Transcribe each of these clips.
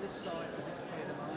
this side of this pair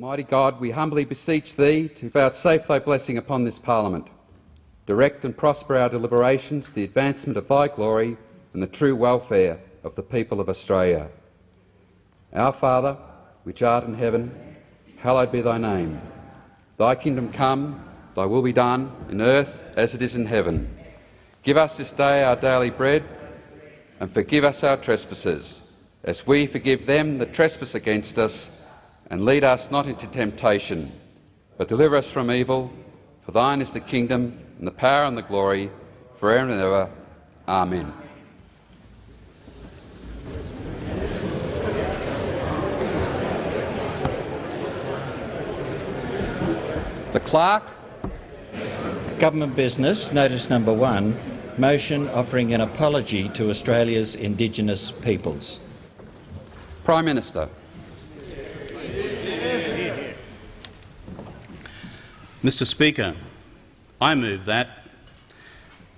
Almighty God, we humbly beseech Thee to vouchsafe Thy blessing upon this Parliament. Direct and prosper our deliberations, the advancement of Thy glory and the true welfare of the people of Australia. Our Father, which art in heaven, hallowed be Thy name. Thy kingdom come, Thy will be done, in earth as it is in heaven. Give us this day our daily bread, and forgive us our trespasses, as we forgive them that trespass against us, and lead us not into temptation, but deliver us from evil. For thine is the kingdom, and the power, and the glory, for ever and ever. Amen. The clerk Government business, notice number one, motion offering an apology to Australia's Indigenous peoples. Prime Minister. Mr Speaker, I move that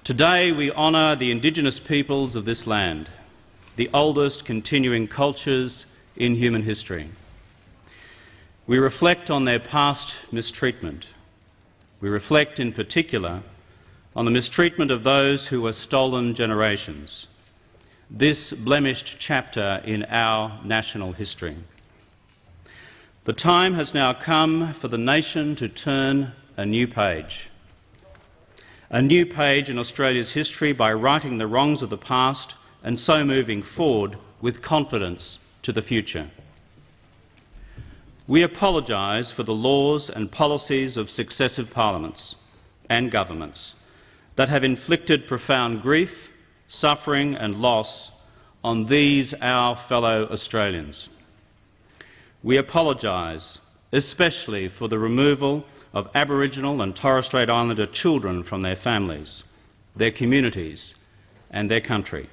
today we honour the Indigenous peoples of this land, the oldest continuing cultures in human history. We reflect on their past mistreatment. We reflect in particular on the mistreatment of those who were stolen generations, this blemished chapter in our national history. The time has now come for the nation to turn a new page. A new page in Australia's history by righting the wrongs of the past and so moving forward with confidence to the future. We apologise for the laws and policies of successive parliaments and governments that have inflicted profound grief, suffering and loss on these our fellow Australians. We apologise especially for the removal of Aboriginal and Torres Strait Islander children from their families, their communities and their country,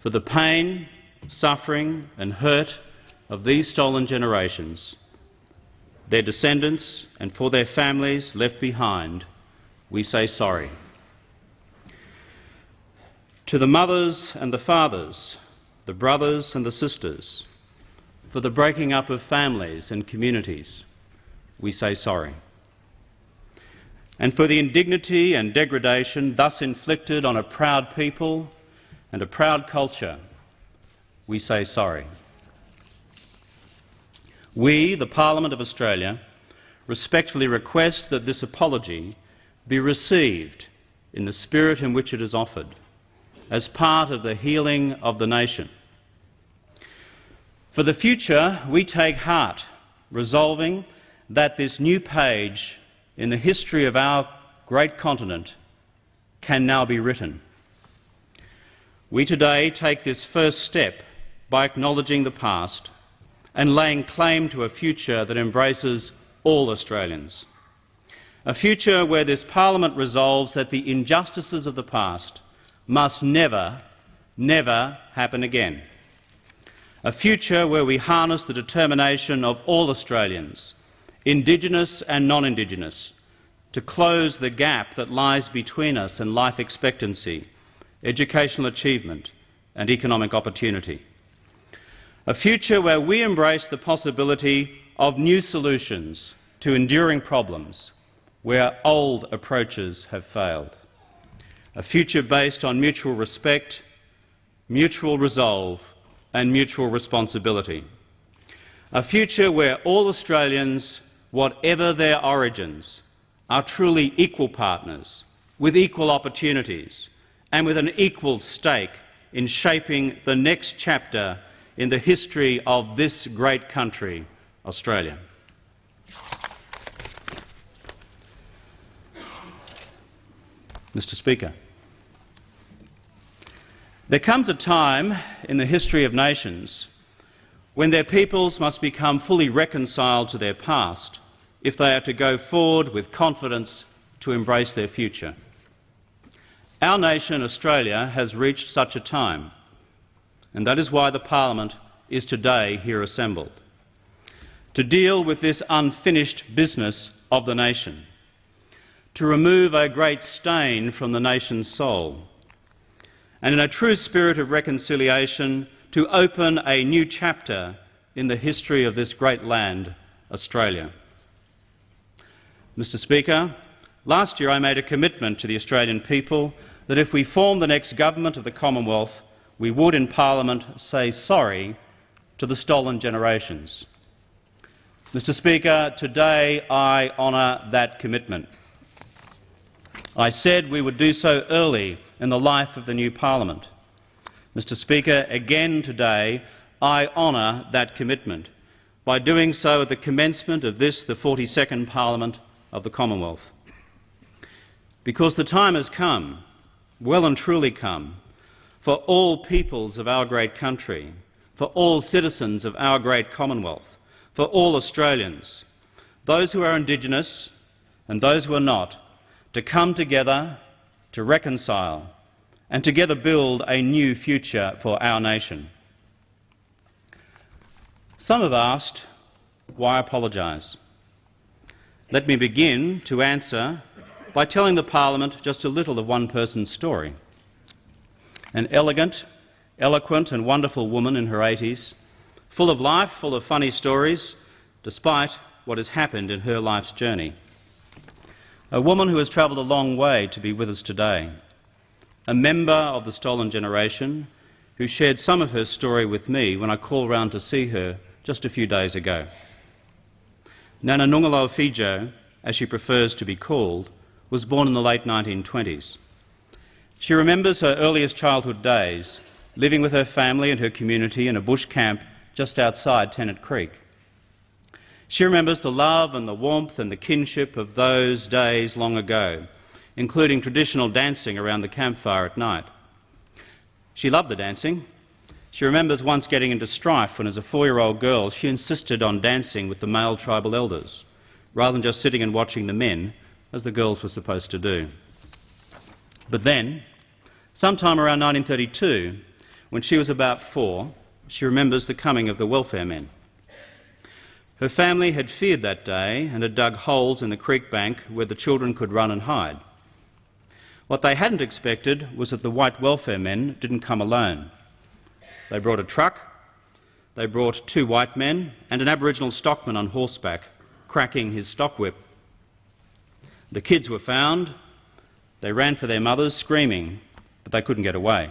for the pain, suffering and hurt of these stolen generations, their descendants and for their families left behind, we say sorry. To the mothers and the fathers, the brothers and the sisters, for the breaking up of families and communities, we say sorry. And for the indignity and degradation thus inflicted on a proud people and a proud culture, we say sorry. We, the Parliament of Australia, respectfully request that this apology be received in the spirit in which it is offered, as part of the healing of the nation. For the future, we take heart, resolving that this new page in the history of our great continent can now be written. We today take this first step by acknowledging the past and laying claim to a future that embraces all Australians. A future where this parliament resolves that the injustices of the past must never, never happen again. A future where we harness the determination of all Australians, Indigenous and non-Indigenous, to close the gap that lies between us and life expectancy, educational achievement and economic opportunity. A future where we embrace the possibility of new solutions to enduring problems where old approaches have failed. A future based on mutual respect, mutual resolve and mutual responsibility. A future where all Australians, whatever their origins, are truly equal partners, with equal opportunities and with an equal stake in shaping the next chapter in the history of this great country, Australia. Mr Speaker, there comes a time in the history of nations when their peoples must become fully reconciled to their past if they are to go forward with confidence to embrace their future. Our nation, Australia, has reached such a time, and that is why the parliament is today here assembled, to deal with this unfinished business of the nation, to remove a great stain from the nation's soul, and in a true spirit of reconciliation to open a new chapter in the history of this great land, Australia. Mr Speaker, last year I made a commitment to the Australian people that if we form the next government of the Commonwealth, we would in Parliament say sorry to the stolen generations. Mr Speaker, today I honour that commitment. I said we would do so early in the life of the new parliament. Mr Speaker, again today I honour that commitment by doing so at the commencement of this, the 42nd Parliament of the Commonwealth. Because the time has come, well and truly come, for all peoples of our great country, for all citizens of our great Commonwealth, for all Australians, those who are Indigenous and those who are not, to come together, to reconcile, and together build a new future for our nation. Some have asked, why apologise? Let me begin to answer by telling the parliament just a little of one person's story. An elegant, eloquent and wonderful woman in her 80s, full of life, full of funny stories, despite what has happened in her life's journey. A woman who has travelled a long way to be with us today. A member of the stolen generation who shared some of her story with me when I called round to see her just a few days ago. Nana Fejo, as she prefers to be called, was born in the late 1920s. She remembers her earliest childhood days living with her family and her community in a bush camp just outside Tennant Creek. She remembers the love and the warmth and the kinship of those days long ago, including traditional dancing around the campfire at night. She loved the dancing she remembers once getting into strife when, as a four-year-old girl, she insisted on dancing with the male tribal elders, rather than just sitting and watching the men, as the girls were supposed to do. But then, sometime around 1932, when she was about four, she remembers the coming of the welfare men. Her family had feared that day and had dug holes in the creek bank where the children could run and hide. What they hadn't expected was that the white welfare men didn't come alone. They brought a truck, they brought two white men and an Aboriginal stockman on horseback, cracking his stock whip. The kids were found. They ran for their mothers, screaming, but they couldn't get away.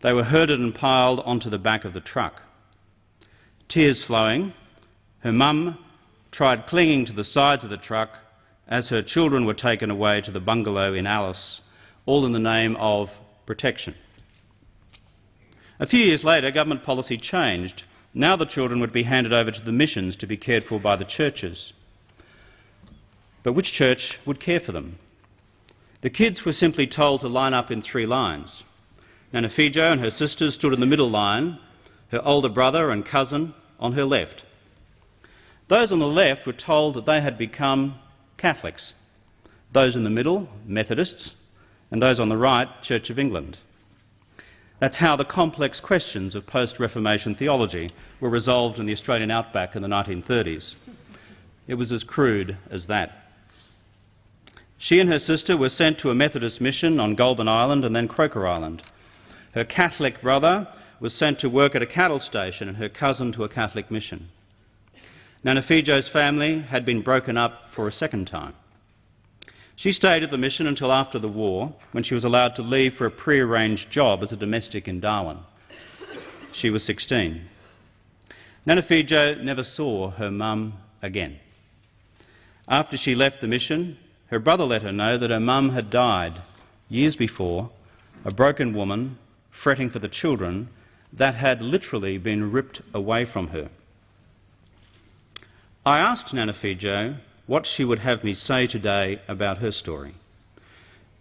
They were herded and piled onto the back of the truck. Tears flowing, her mum tried clinging to the sides of the truck as her children were taken away to the bungalow in Alice, all in the name of protection. A few years later, government policy changed. Now the children would be handed over to the missions to be cared for by the churches. But which church would care for them? The kids were simply told to line up in three lines. Nana Fejo and her sisters stood in the middle line, her older brother and cousin on her left. Those on the left were told that they had become Catholics, those in the middle, Methodists, and those on the right, Church of England. That's how the complex questions of post-Reformation theology were resolved in the Australian outback in the 1930s. It was as crude as that. She and her sister were sent to a Methodist mission on Goulburn Island and then Croker Island. Her Catholic brother was sent to work at a cattle station and her cousin to a Catholic mission. Nana Fejo's family had been broken up for a second time. She stayed at the mission until after the war, when she was allowed to leave for a pre-arranged job as a domestic in Darwin. She was 16. Nana Fejo never saw her mum again. After she left the mission, her brother let her know that her mum had died years before, a broken woman, fretting for the children, that had literally been ripped away from her. I asked Nana Fejo what she would have me say today about her story.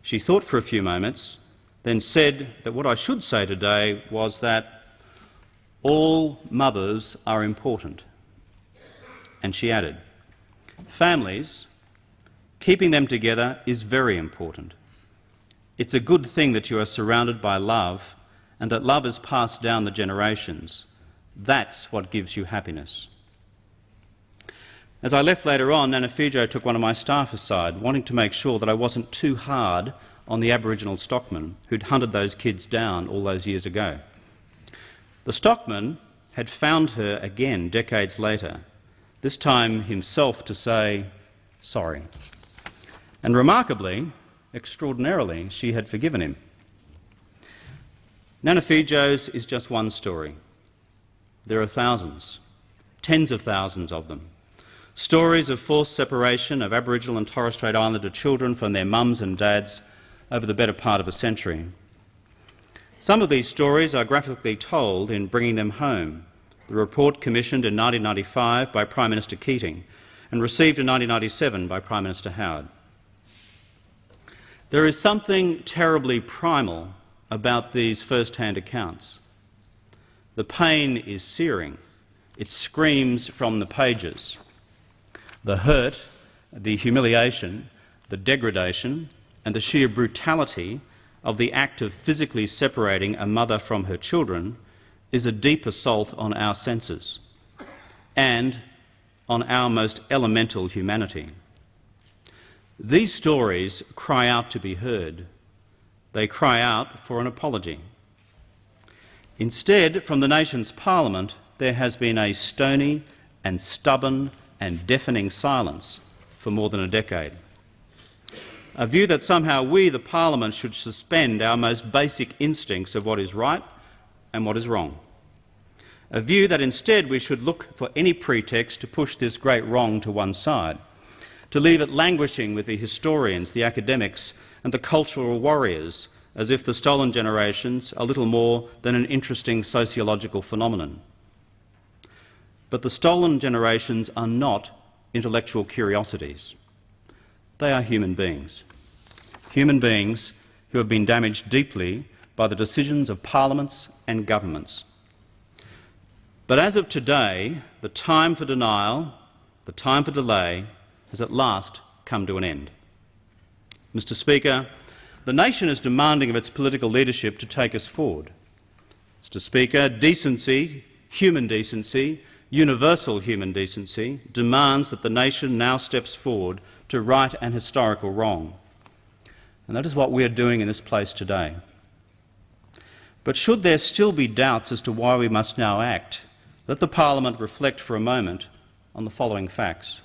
She thought for a few moments, then said that what I should say today was that all mothers are important. And she added, families, keeping them together is very important. It's a good thing that you are surrounded by love and that love is passed down the generations. That's what gives you happiness. As I left later on, Nana Fejo took one of my staff aside, wanting to make sure that I wasn't too hard on the Aboriginal stockman who'd hunted those kids down all those years ago. The stockman had found her again decades later, this time himself to say sorry. And remarkably, extraordinarily, she had forgiven him. Nana Fejo's is just one story. There are thousands, tens of thousands of them. Stories of forced separation of Aboriginal and Torres Strait Islander children from their mums and dads over the better part of a century. Some of these stories are graphically told in Bringing Them Home, the report commissioned in 1995 by Prime Minister Keating and received in 1997 by Prime Minister Howard. There is something terribly primal about these first-hand accounts. The pain is searing. It screams from the pages the hurt, the humiliation, the degradation, and the sheer brutality of the act of physically separating a mother from her children is a deep assault on our senses and on our most elemental humanity. These stories cry out to be heard. They cry out for an apology. Instead, from the nation's parliament, there has been a stony and stubborn and deafening silence for more than a decade. A view that somehow we, the parliament, should suspend our most basic instincts of what is right and what is wrong. A view that instead we should look for any pretext to push this great wrong to one side, to leave it languishing with the historians, the academics and the cultural warriors, as if the stolen generations are little more than an interesting sociological phenomenon. But the stolen generations are not intellectual curiosities. They are human beings. Human beings who have been damaged deeply by the decisions of parliaments and governments. But as of today, the time for denial, the time for delay, has at last come to an end. Mr Speaker, the nation is demanding of its political leadership to take us forward. Mr Speaker, decency, human decency, universal human decency demands that the nation now steps forward to right an historical wrong. And that is what we are doing in this place today. But should there still be doubts as to why we must now act, let the parliament reflect for a moment on the following facts.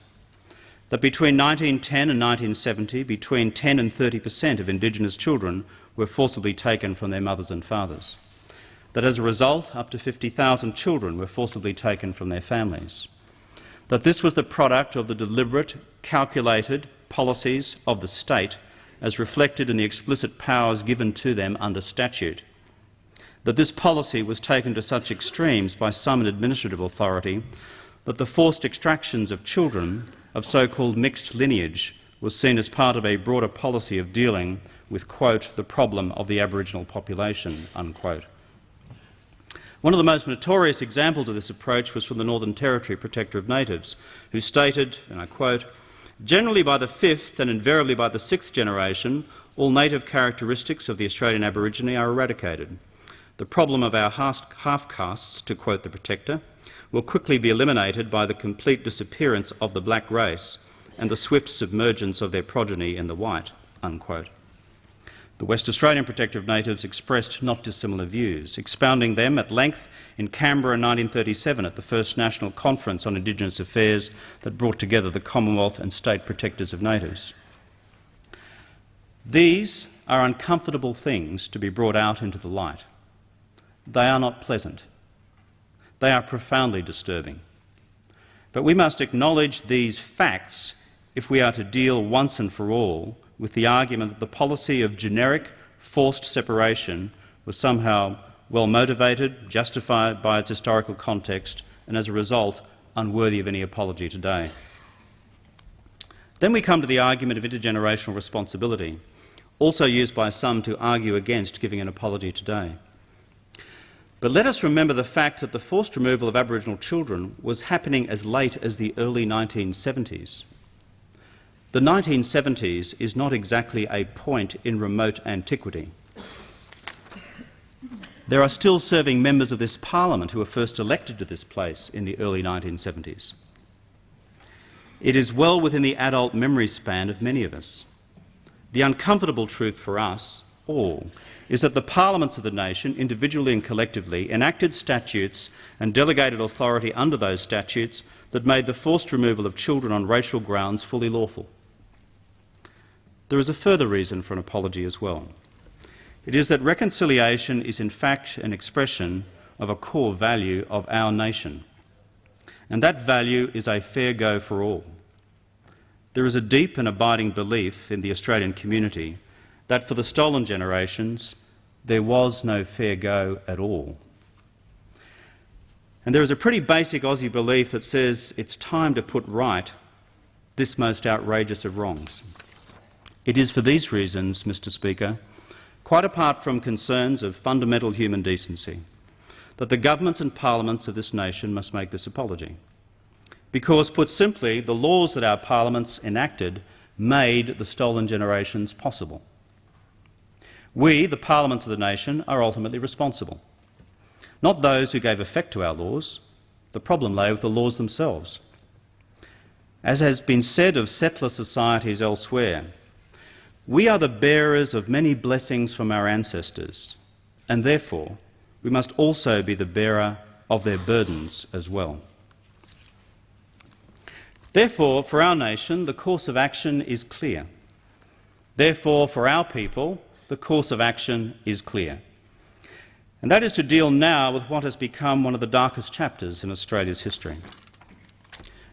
That between 1910 and 1970, between 10 and 30 per cent of Indigenous children were forcibly taken from their mothers and fathers that as a result up to 50,000 children were forcibly taken from their families, that this was the product of the deliberate, calculated policies of the state as reflected in the explicit powers given to them under statute, that this policy was taken to such extremes by some in administrative authority that the forced extractions of children of so-called mixed lineage was seen as part of a broader policy of dealing with, quote, the problem of the Aboriginal population, unquote. One of the most notorious examples of this approach was from the Northern Territory Protector of Natives, who stated, and I quote, Generally by the fifth and invariably by the sixth generation, all native characteristics of the Australian Aborigine are eradicated. The problem of our half-castes, to quote the Protector, will quickly be eliminated by the complete disappearance of the black race and the swift submergence of their progeny in the white." Unquote. The West Australian Protector of Natives expressed not dissimilar views, expounding them at length in Canberra in 1937 at the first National Conference on Indigenous Affairs that brought together the Commonwealth and state protectors of natives. These are uncomfortable things to be brought out into the light. They are not pleasant. They are profoundly disturbing. But we must acknowledge these facts if we are to deal once and for all with the argument that the policy of generic forced separation was somehow well motivated, justified by its historical context, and as a result unworthy of any apology today. Then we come to the argument of intergenerational responsibility, also used by some to argue against giving an apology today. But let us remember the fact that the forced removal of Aboriginal children was happening as late as the early 1970s. The 1970s is not exactly a point in remote antiquity. There are still serving members of this parliament who were first elected to this place in the early 1970s. It is well within the adult memory span of many of us. The uncomfortable truth for us all is that the parliaments of the nation, individually and collectively, enacted statutes and delegated authority under those statutes that made the forced removal of children on racial grounds fully lawful. There is a further reason for an apology as well. It is that reconciliation is in fact an expression of a core value of our nation, and that value is a fair go for all. There is a deep and abiding belief in the Australian community that for the stolen generations there was no fair go at all. And there is a pretty basic Aussie belief that says it's time to put right this most outrageous of wrongs. It is for these reasons, Mr Speaker, quite apart from concerns of fundamental human decency, that the governments and parliaments of this nation must make this apology. Because, put simply, the laws that our parliaments enacted made the stolen generations possible. We, the parliaments of the nation, are ultimately responsible. Not those who gave effect to our laws. The problem lay with the laws themselves. As has been said of settler societies elsewhere, we are the bearers of many blessings from our ancestors, and therefore we must also be the bearer of their burdens as well. Therefore, for our nation, the course of action is clear. Therefore, for our people, the course of action is clear. And that is to deal now with what has become one of the darkest chapters in Australia's history.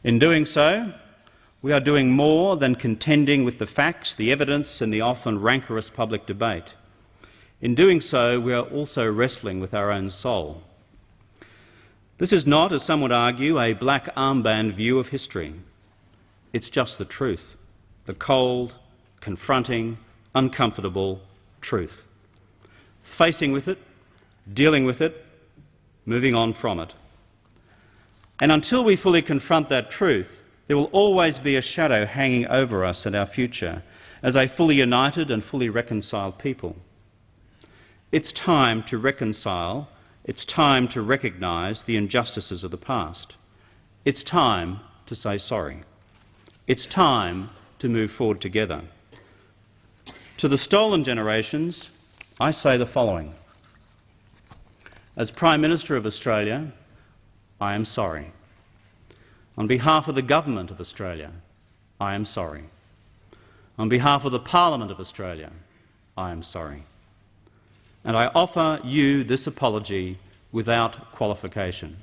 In doing so, we are doing more than contending with the facts, the evidence and the often rancorous public debate. In doing so, we are also wrestling with our own soul. This is not, as some would argue, a black armband view of history. It's just the truth, the cold, confronting, uncomfortable truth. Facing with it, dealing with it, moving on from it. And until we fully confront that truth, there will always be a shadow hanging over us and our future as a fully united and fully reconciled people. It's time to reconcile. It's time to recognise the injustices of the past. It's time to say sorry. It's time to move forward together. To the stolen generations, I say the following. As Prime Minister of Australia, I am sorry. On behalf of the Government of Australia, I am sorry. On behalf of the Parliament of Australia, I am sorry. And I offer you this apology without qualification.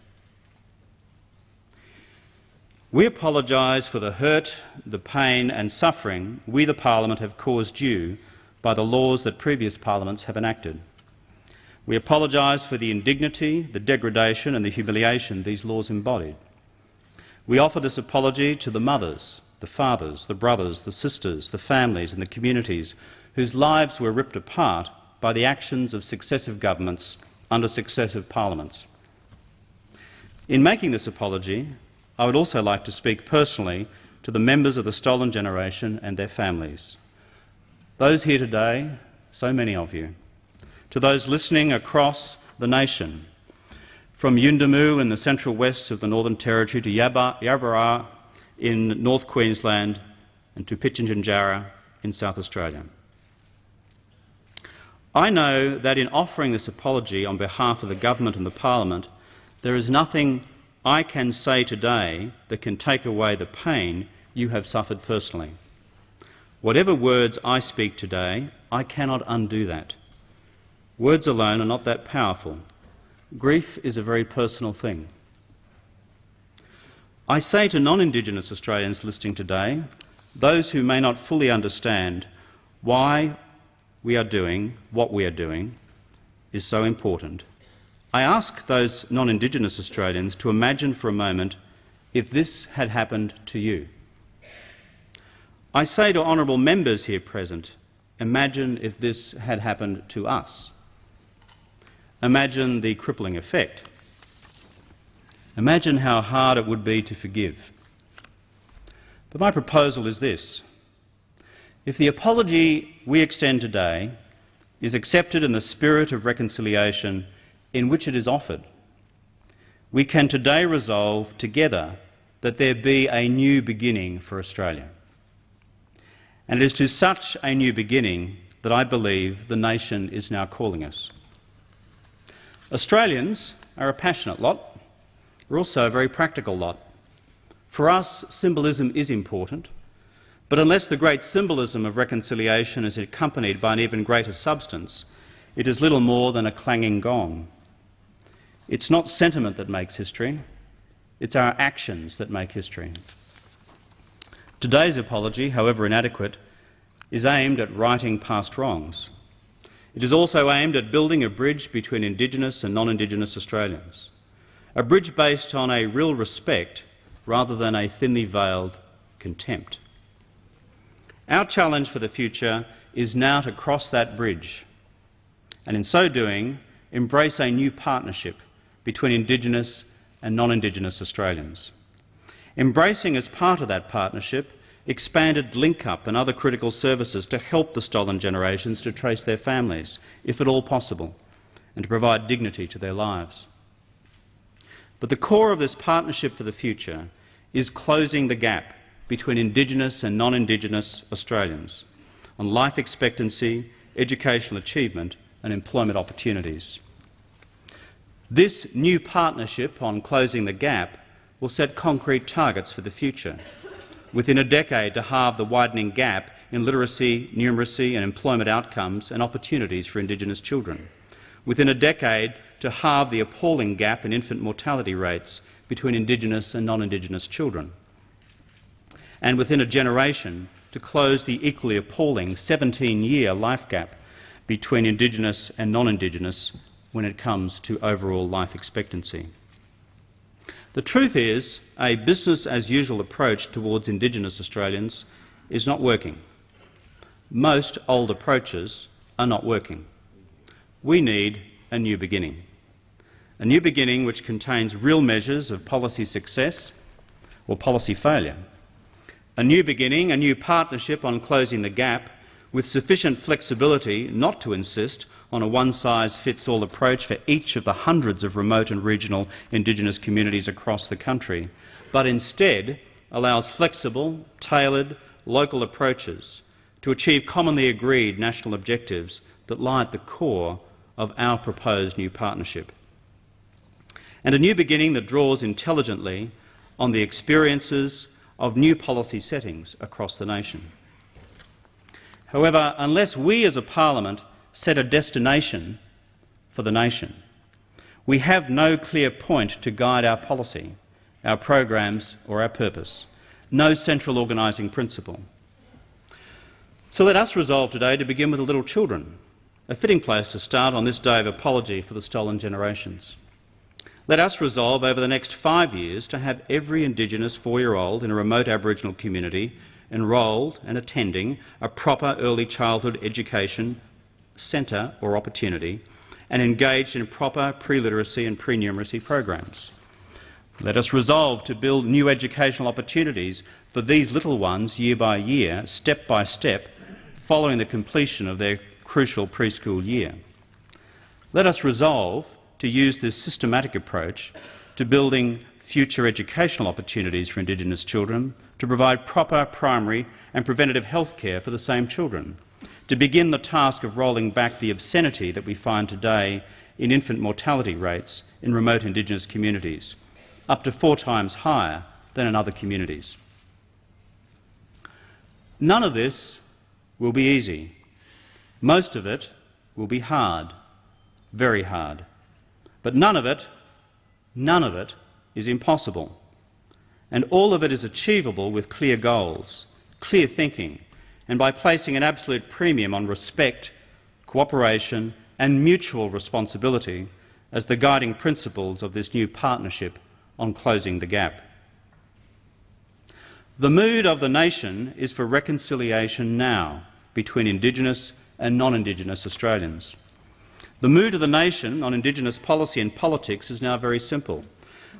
We apologise for the hurt, the pain and suffering we, the Parliament, have caused you by the laws that previous parliaments have enacted. We apologise for the indignity, the degradation and the humiliation these laws embodied. We offer this apology to the mothers, the fathers, the brothers, the sisters, the families and the communities whose lives were ripped apart by the actions of successive governments under successive parliaments, In making this apology, I would also like to speak personally to the members of the stolen generation and their families. Those here today, so many of you. To those listening across the nation, from Yuendumu in the central west of the Northern Territory to Yabarra in North Queensland and to Pitjantjatjara in South Australia. I know that in offering this apology on behalf of the government and the parliament, there is nothing I can say today that can take away the pain you have suffered personally. Whatever words I speak today, I cannot undo that. Words alone are not that powerful. Grief is a very personal thing. I say to non-Indigenous Australians listening today, those who may not fully understand why we are doing what we are doing is so important. I ask those non-Indigenous Australians to imagine for a moment if this had happened to you. I say to honourable members here present, imagine if this had happened to us. Imagine the crippling effect. Imagine how hard it would be to forgive. But my proposal is this. If the apology we extend today is accepted in the spirit of reconciliation in which it is offered, we can today resolve together that there be a new beginning for Australia. And it is to such a new beginning that I believe the nation is now calling us. Australians are a passionate lot. We're also a very practical lot. For us, symbolism is important, but unless the great symbolism of reconciliation is accompanied by an even greater substance, it is little more than a clanging gong. It's not sentiment that makes history, it's our actions that make history. Today's apology, however inadequate, is aimed at righting past wrongs. It is also aimed at building a bridge between Indigenous and non-Indigenous Australians, a bridge based on a real respect rather than a thinly veiled contempt. Our challenge for the future is now to cross that bridge and, in so doing, embrace a new partnership between Indigenous and non-Indigenous Australians. Embracing as part of that partnership expanded LinkUp and other critical services to help the stolen generations to trace their families, if at all possible, and to provide dignity to their lives. But the core of this partnership for the future is closing the gap between Indigenous and non-Indigenous Australians on life expectancy, educational achievement and employment opportunities. This new partnership on closing the gap will set concrete targets for the future within a decade to halve the widening gap in literacy, numeracy and employment outcomes and opportunities for Indigenous children, within a decade to halve the appalling gap in infant mortality rates between Indigenous and non-Indigenous children, and within a generation to close the equally appalling 17-year life gap between Indigenous and non-Indigenous when it comes to overall life expectancy. The truth is, a business-as-usual approach towards Indigenous Australians is not working. Most old approaches are not working. We need a new beginning. A new beginning which contains real measures of policy success or policy failure. A new beginning, a new partnership on closing the gap with sufficient flexibility not to insist on a one-size-fits-all approach for each of the hundreds of remote and regional Indigenous communities across the country, but instead allows flexible, tailored, local approaches to achieve commonly agreed national objectives that lie at the core of our proposed new partnership. And a new beginning that draws intelligently on the experiences of new policy settings across the nation. However, unless we as a parliament set a destination for the nation. We have no clear point to guide our policy, our programs or our purpose, no central organising principle. So let us resolve today to begin with the little children, a fitting place to start on this day of apology for the stolen generations. Let us resolve over the next five years to have every Indigenous four-year-old in a remote Aboriginal community enrolled and attending a proper early childhood education centre or opportunity and engaged in proper pre-literacy and pre-numeracy programs. Let us resolve to build new educational opportunities for these little ones year by year, step by step, following the completion of their crucial preschool year. Let us resolve to use this systematic approach to building future educational opportunities for Indigenous children, to provide proper primary and preventative health care for the same children, to begin the task of rolling back the obscenity that we find today in infant mortality rates in remote Indigenous communities, up to four times higher than in other communities. None of this will be easy. Most of it will be hard, very hard. But none of it, none of it is impossible. And all of it is achievable with clear goals, clear thinking, and by placing an absolute premium on respect, cooperation and mutual responsibility as the guiding principles of this new partnership on closing the gap. The mood of the nation is for reconciliation now between Indigenous and non-Indigenous Australians. The mood of the nation on Indigenous policy and politics is now very simple.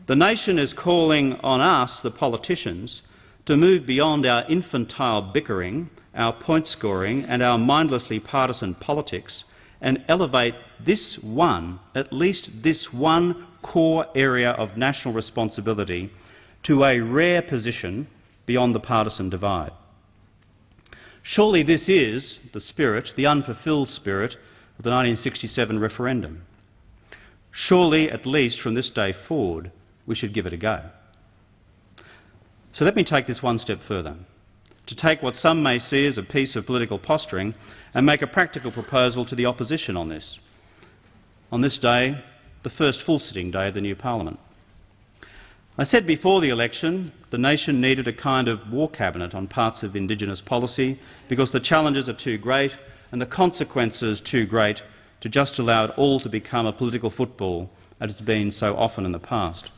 The nation is calling on us, the politicians, to move beyond our infantile bickering, our point scoring and our mindlessly partisan politics and elevate this one, at least this one core area of national responsibility to a rare position beyond the partisan divide. Surely this is the spirit, the unfulfilled spirit, of the 1967 referendum. Surely, at least from this day forward, we should give it a go. So let me take this one step further, to take what some may see as a piece of political posturing and make a practical proposal to the opposition on this. On this day, the first full sitting day of the new parliament. I said before the election the nation needed a kind of war cabinet on parts of Indigenous policy because the challenges are too great and the consequences too great to just allow it all to become a political football as it's been so often in the past.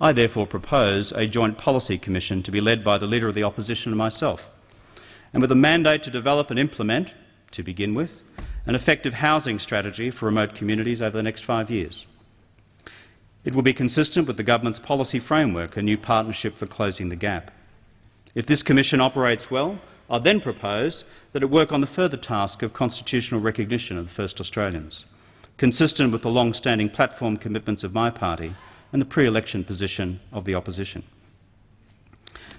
I therefore propose a joint policy commission to be led by the Leader of the Opposition and myself, and with a mandate to develop and implement, to begin with, an effective housing strategy for remote communities over the next five years. It will be consistent with the government's policy framework, a new partnership for closing the gap. If this commission operates well, I then propose that it work on the further task of constitutional recognition of the First Australians, consistent with the long-standing platform commitments of my party and the pre-election position of the opposition.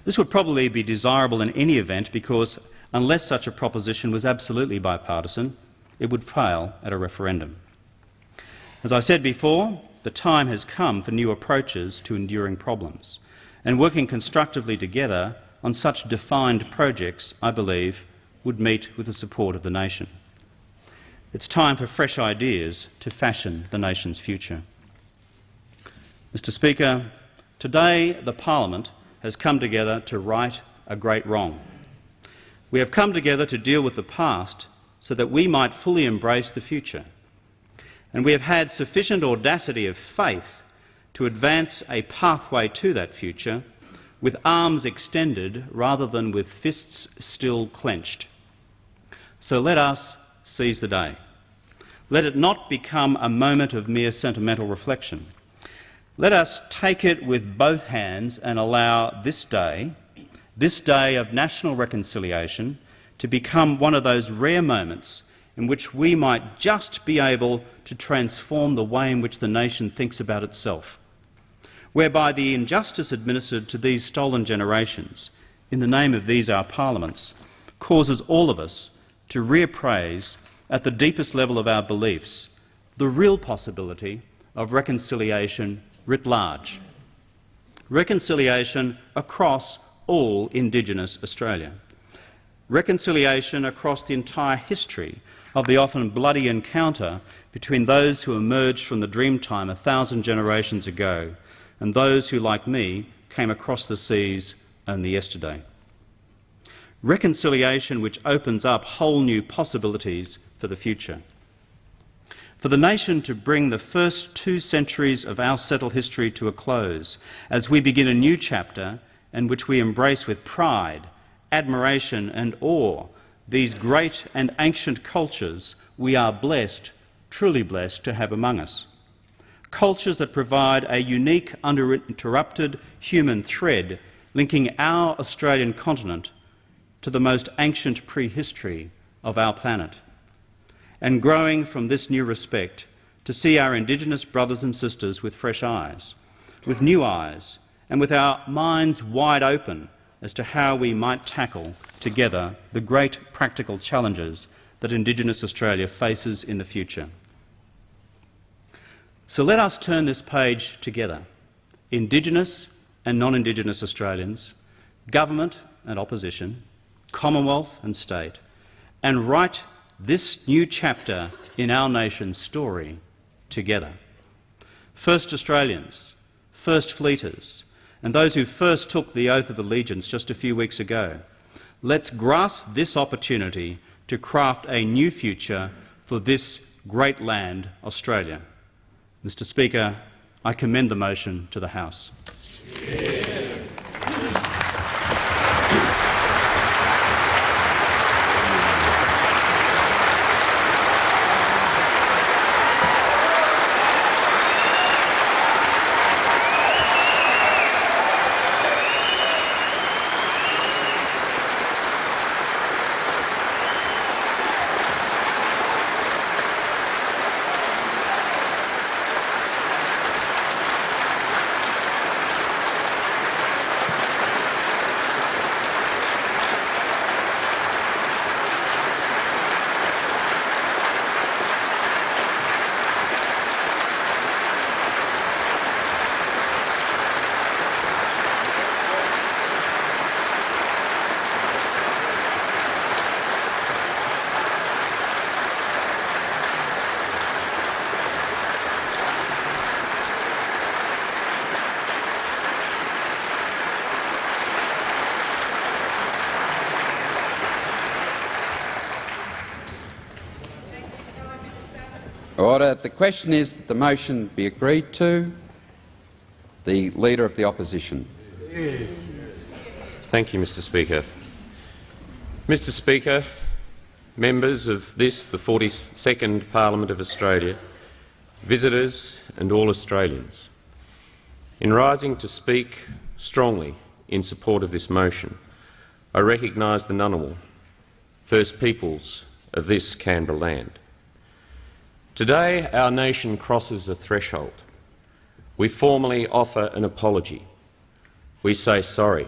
This would probably be desirable in any event because, unless such a proposition was absolutely bipartisan, it would fail at a referendum. As I said before, the time has come for new approaches to enduring problems, and working constructively together on such defined projects, I believe, would meet with the support of the nation. It's time for fresh ideas to fashion the nation's future. Mr Speaker, today the parliament has come together to right a great wrong. We have come together to deal with the past so that we might fully embrace the future. And we have had sufficient audacity of faith to advance a pathway to that future with arms extended rather than with fists still clenched. So let us seize the day. Let it not become a moment of mere sentimental reflection. Let us take it with both hands and allow this day, this day of national reconciliation, to become one of those rare moments in which we might just be able to transform the way in which the nation thinks about itself whereby the injustice administered to these stolen generations, in the name of these our parliaments, causes all of us to reappraise at the deepest level of our beliefs the real possibility of reconciliation writ large. Reconciliation across all Indigenous Australia. Reconciliation across the entire history of the often bloody encounter between those who emerged from the Dreamtime a thousand generations ago and those who, like me, came across the seas only yesterday. Reconciliation which opens up whole new possibilities for the future. For the nation to bring the first two centuries of our settled history to a close as we begin a new chapter in which we embrace with pride, admiration and awe these great and ancient cultures we are blessed, truly blessed, to have among us cultures that provide a unique, uninterrupted human thread linking our Australian continent to the most ancient prehistory of our planet. And growing from this new respect to see our Indigenous brothers and sisters with fresh eyes, with new eyes, and with our minds wide open as to how we might tackle together the great practical challenges that Indigenous Australia faces in the future. So let us turn this page together, Indigenous and non-Indigenous Australians, government and opposition, Commonwealth and state, and write this new chapter in our nation's story together. First Australians, First Fleeters, and those who first took the oath of allegiance just a few weeks ago, let's grasp this opportunity to craft a new future for this great land, Australia. Mr Speaker, I commend the motion to the House. Order. The question is that the motion be agreed to. The Leader of the Opposition. Thank you, Mr Speaker. Mr Speaker, members of this, the 42nd Parliament of Australia, visitors and all Australians, in rising to speak strongly in support of this motion, I recognise the Ngunnawal, First Peoples of this Canberra land. Today our nation crosses a threshold. We formally offer an apology. We say sorry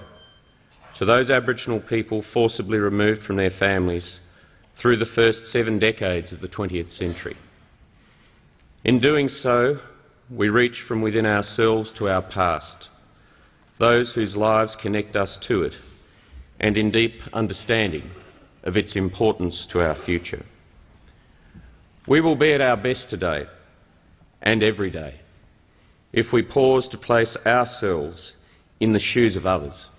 to those Aboriginal people forcibly removed from their families through the first seven decades of the 20th century. In doing so, we reach from within ourselves to our past, those whose lives connect us to it, and in deep understanding of its importance to our future. We will be at our best today and every day if we pause to place ourselves in the shoes of others,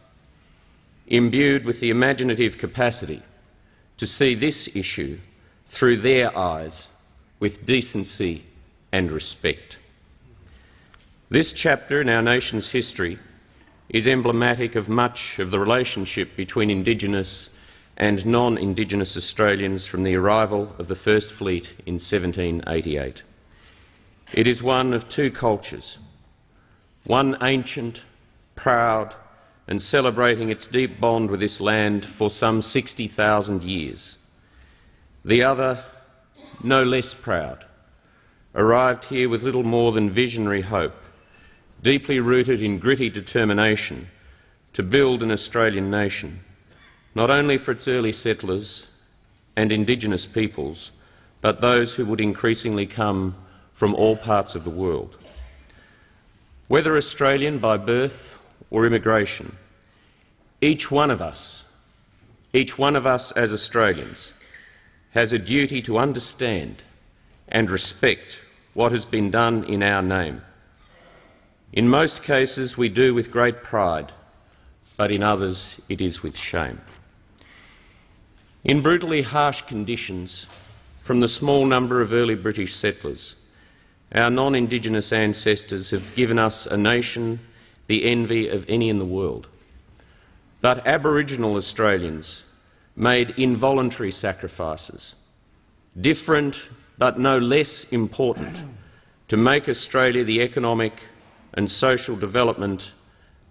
imbued with the imaginative capacity to see this issue through their eyes with decency and respect. This chapter in our nation's history is emblematic of much of the relationship between Indigenous and non-Indigenous Australians from the arrival of the First Fleet in 1788. It is one of two cultures, one ancient, proud and celebrating its deep bond with this land for some 60,000 years. The other, no less proud, arrived here with little more than visionary hope, deeply rooted in gritty determination to build an Australian nation, not only for its early settlers and Indigenous peoples, but those who would increasingly come from all parts of the world. Whether Australian by birth or immigration, each one of us, each one of us as Australians, has a duty to understand and respect what has been done in our name. In most cases we do with great pride, but in others it is with shame. In brutally harsh conditions, from the small number of early British settlers, our non-Indigenous ancestors have given us a nation the envy of any in the world. But Aboriginal Australians made involuntary sacrifices, different but no less important to make Australia the economic and social development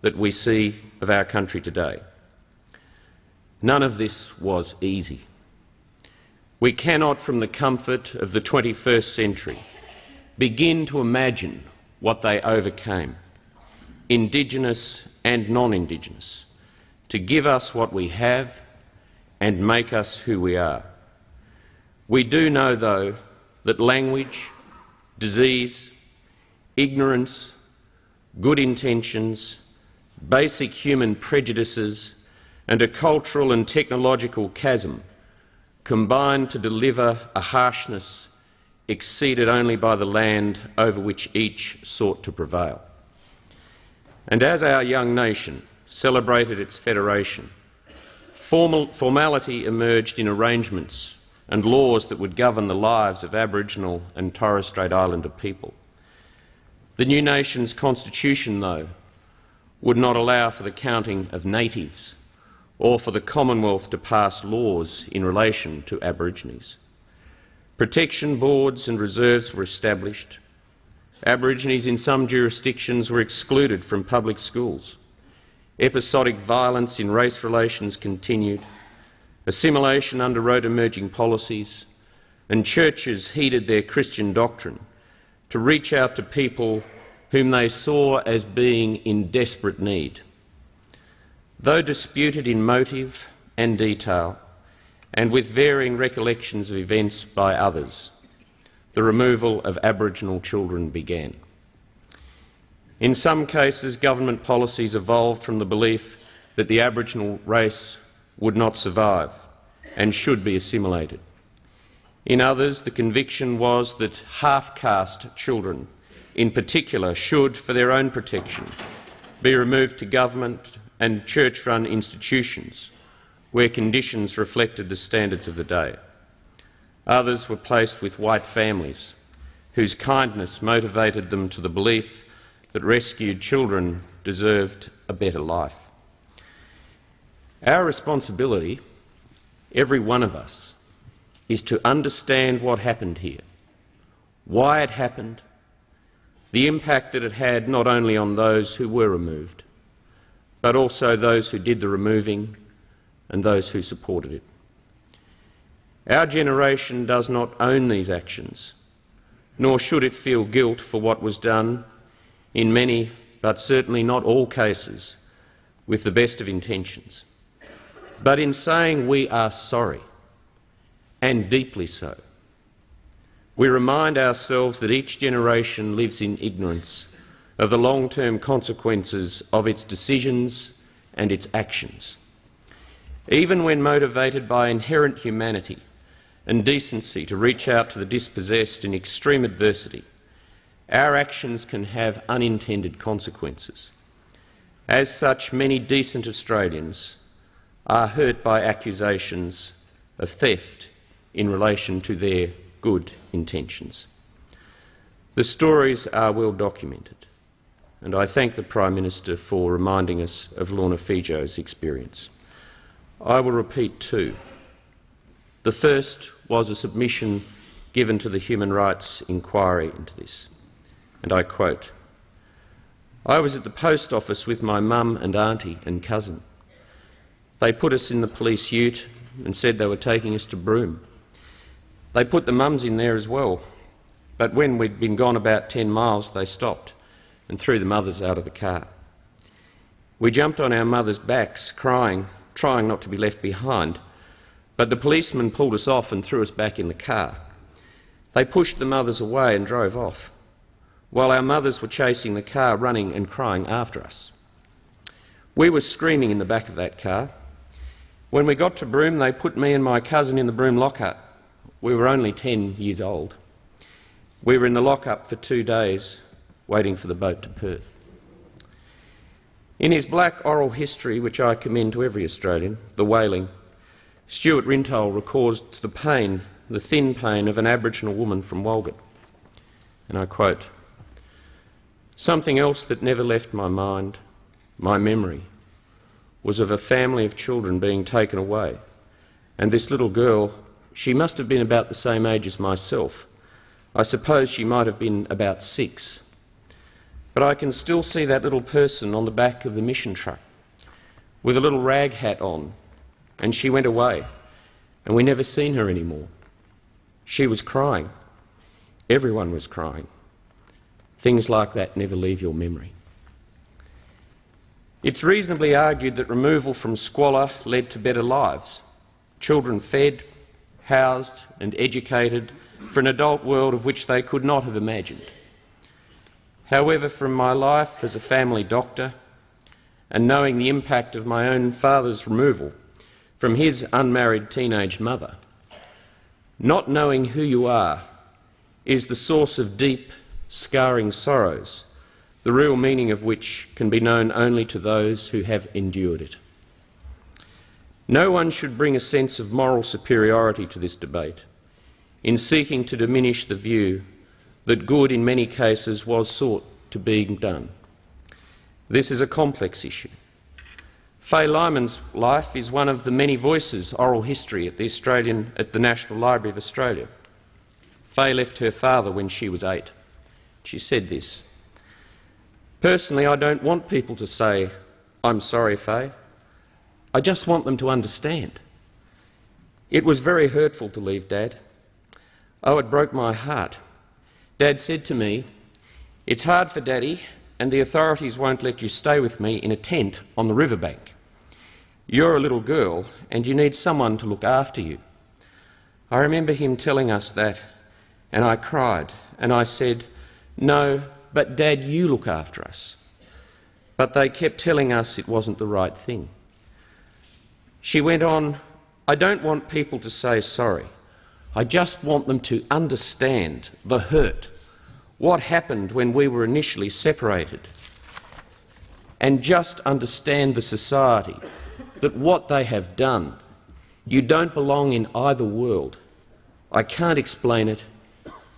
that we see of our country today. None of this was easy. We cannot, from the comfort of the 21st century, begin to imagine what they overcame, Indigenous and non-Indigenous, to give us what we have and make us who we are. We do know, though, that language, disease, ignorance, good intentions, basic human prejudices and a cultural and technological chasm combined to deliver a harshness exceeded only by the land over which each sought to prevail. And as our young nation celebrated its federation, formal, formality emerged in arrangements and laws that would govern the lives of Aboriginal and Torres Strait Islander people. The new nation's constitution, though, would not allow for the counting of natives or for the Commonwealth to pass laws in relation to Aborigines. Protection boards and reserves were established. Aborigines in some jurisdictions were excluded from public schools. Episodic violence in race relations continued. Assimilation underwrote emerging policies, and churches heeded their Christian doctrine to reach out to people whom they saw as being in desperate need. Though disputed in motive and detail, and with varying recollections of events by others, the removal of Aboriginal children began. In some cases, government policies evolved from the belief that the Aboriginal race would not survive and should be assimilated. In others, the conviction was that half-caste children, in particular, should, for their own protection, be removed to government and church-run institutions where conditions reflected the standards of the day. Others were placed with white families whose kindness motivated them to the belief that rescued children deserved a better life. Our responsibility, every one of us, is to understand what happened here, why it happened, the impact that it had not only on those who were removed, but also those who did the removing and those who supported it. Our generation does not own these actions, nor should it feel guilt for what was done in many, but certainly not all cases, with the best of intentions. But in saying we are sorry, and deeply so, we remind ourselves that each generation lives in ignorance of the long-term consequences of its decisions and its actions. Even when motivated by inherent humanity and decency to reach out to the dispossessed in extreme adversity, our actions can have unintended consequences. As such, many decent Australians are hurt by accusations of theft in relation to their good intentions. The stories are well documented, and I thank the Prime Minister for reminding us of Nana Fejo's experience. I will repeat two. The first was a submission given to the Human Rights Inquiry into this, and I quote, I was at the post office with my mum and auntie and cousin. They put us in the police ute and said they were taking us to Broome. They put the mums in there as well, but when we'd been gone about 10 miles, they stopped and threw the mothers out of the car. We jumped on our mothers' backs, crying, trying not to be left behind, but the policeman pulled us off and threw us back in the car. They pushed the mothers away and drove off, while our mothers were chasing the car, running and crying after us. We were screaming in the back of that car. When we got to Broome, they put me and my cousin in the Broome lockup. We were only 10 years old. We were in the lockup for two days, waiting for the boat to Perth. In his black oral history, which I commend to every Australian, The Wailing, Stuart Rintoul records the pain, the thin pain of an Aboriginal woman from Walgett. And I quote, Something else that never left my mind, my memory, was of a family of children being taken away, and this little girl she must have been about the same age as myself, I suppose she might have been about six. But I can still see that little person on the back of the mission truck with a little rag hat on, and she went away, and we never seen her anymore. She was crying. Everyone was crying. Things like that never leave your memory. It's reasonably argued that removal from squalor led to better lives. Children fed, housed and educated for an adult world of which they could not have imagined. However, from my life as a family doctor and knowing the impact of my own father's removal from his unmarried teenage mother, not knowing who you are is the source of deep, scarring sorrows, the real meaning of which can be known only to those who have endured it. No one should bring a sense of moral superiority to this debate in seeking to diminish the view that good in many cases was sought to being done. This is a complex issue. Fay Lyman's life is one of the many voices oral history at the, Australian, at the National Library of Australia. Fay left her father when she was eight. She said this, Personally, I don't want people to say, I'm sorry, Fay. I just want them to understand. It was very hurtful to leave Dad. Oh, it broke my heart. Dad said to me, It's hard for Daddy, and the authorities won't let you stay with me in a tent on the riverbank. You're a little girl, and you need someone to look after you. I remember him telling us that, and I cried, and I said, No, but Dad, you look after us. But they kept telling us it wasn't the right thing. She went on, I don't want people to say sorry. I just want them to understand the hurt, what happened when we were initially separated, and just understand the society, that what they have done, you don't belong in either world. I can't explain it.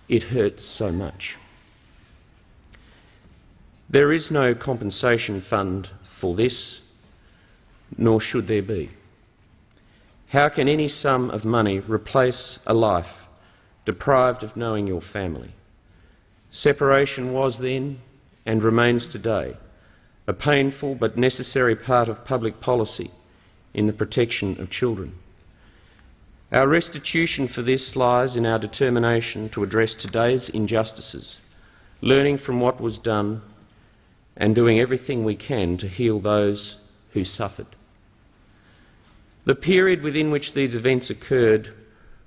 It hurts so much. There is no compensation fund for this, nor should there be. How can any sum of money replace a life deprived of knowing your family? Separation was then, and remains today, a painful but necessary part of public policy in the protection of children. Our restitution for this lies in our determination to address today's injustices, learning from what was done and doing everything we can to heal those who suffered. The period within which these events occurred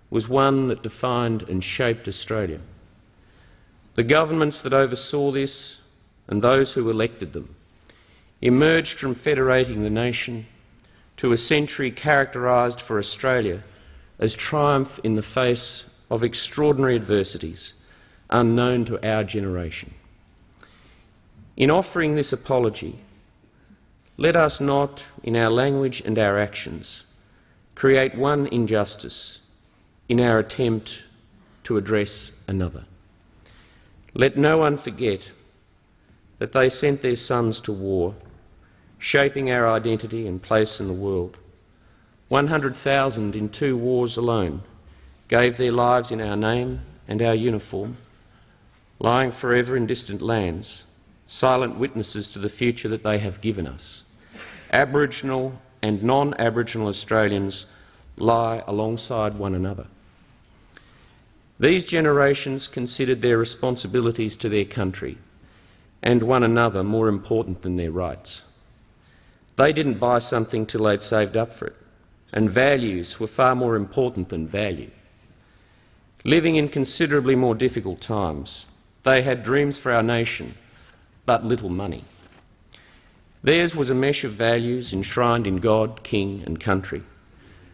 was one that defined and shaped Australia. The governments that oversaw this and those who elected them emerged from federating the nation to a century characterised for Australia as triumph in the face of extraordinary adversities unknown to our generation. In offering this apology, let us not, in our language and our actions, create one injustice in our attempt to address another. Let no one forget that they sent their sons to war, shaping our identity and place in the world. 100,000 in two wars alone gave their lives in our name and our uniform, lying forever in distant lands silent witnesses to the future that they have given us. Aboriginal and non-Aboriginal Australians lie alongside one another. These generations considered their responsibilities to their country and one another more important than their rights. They didn't buy something till they'd saved up for it, and values were far more important than value. Living in considerably more difficult times, they had dreams for our nation but little money. Theirs was a mesh of values enshrined in God, King and country,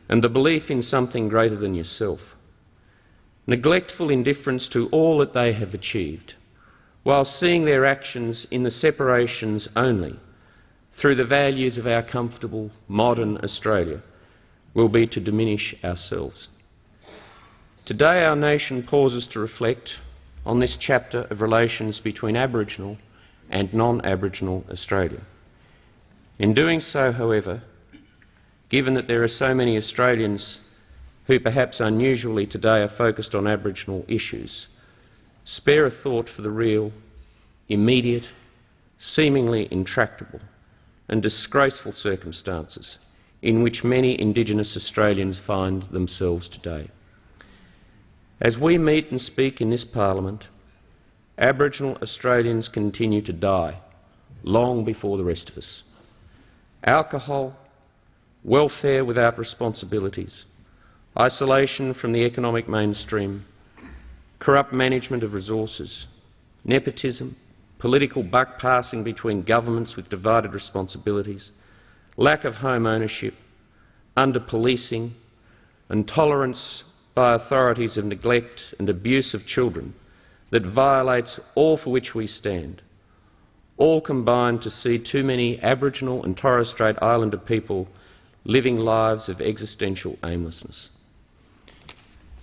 and the belief in something greater than yourself. Neglectful indifference to all that they have achieved, while seeing their actions in the separations only, through the values of our comfortable, modern Australia, will be to diminish ourselves. Today our nation pauses to reflect on this chapter of relations between Aboriginal and non-Aboriginal Australia. In doing so, however, given that there are so many Australians who perhaps unusually today are focused on Aboriginal issues, spare a thought for the real, immediate, seemingly intractable and disgraceful circumstances in which many Indigenous Australians find themselves today. As we meet and speak in this parliament, Aboriginal Australians continue to die long before the rest of us. Alcohol, welfare without responsibilities, isolation from the economic mainstream, corrupt management of resources, nepotism, political buck passing between governments with divided responsibilities, lack of home ownership, under-policing, and tolerance by authorities of neglect and abuse of children that violates all for which we stand, all combine to see too many Aboriginal and Torres Strait Islander people living lives of existential aimlessness.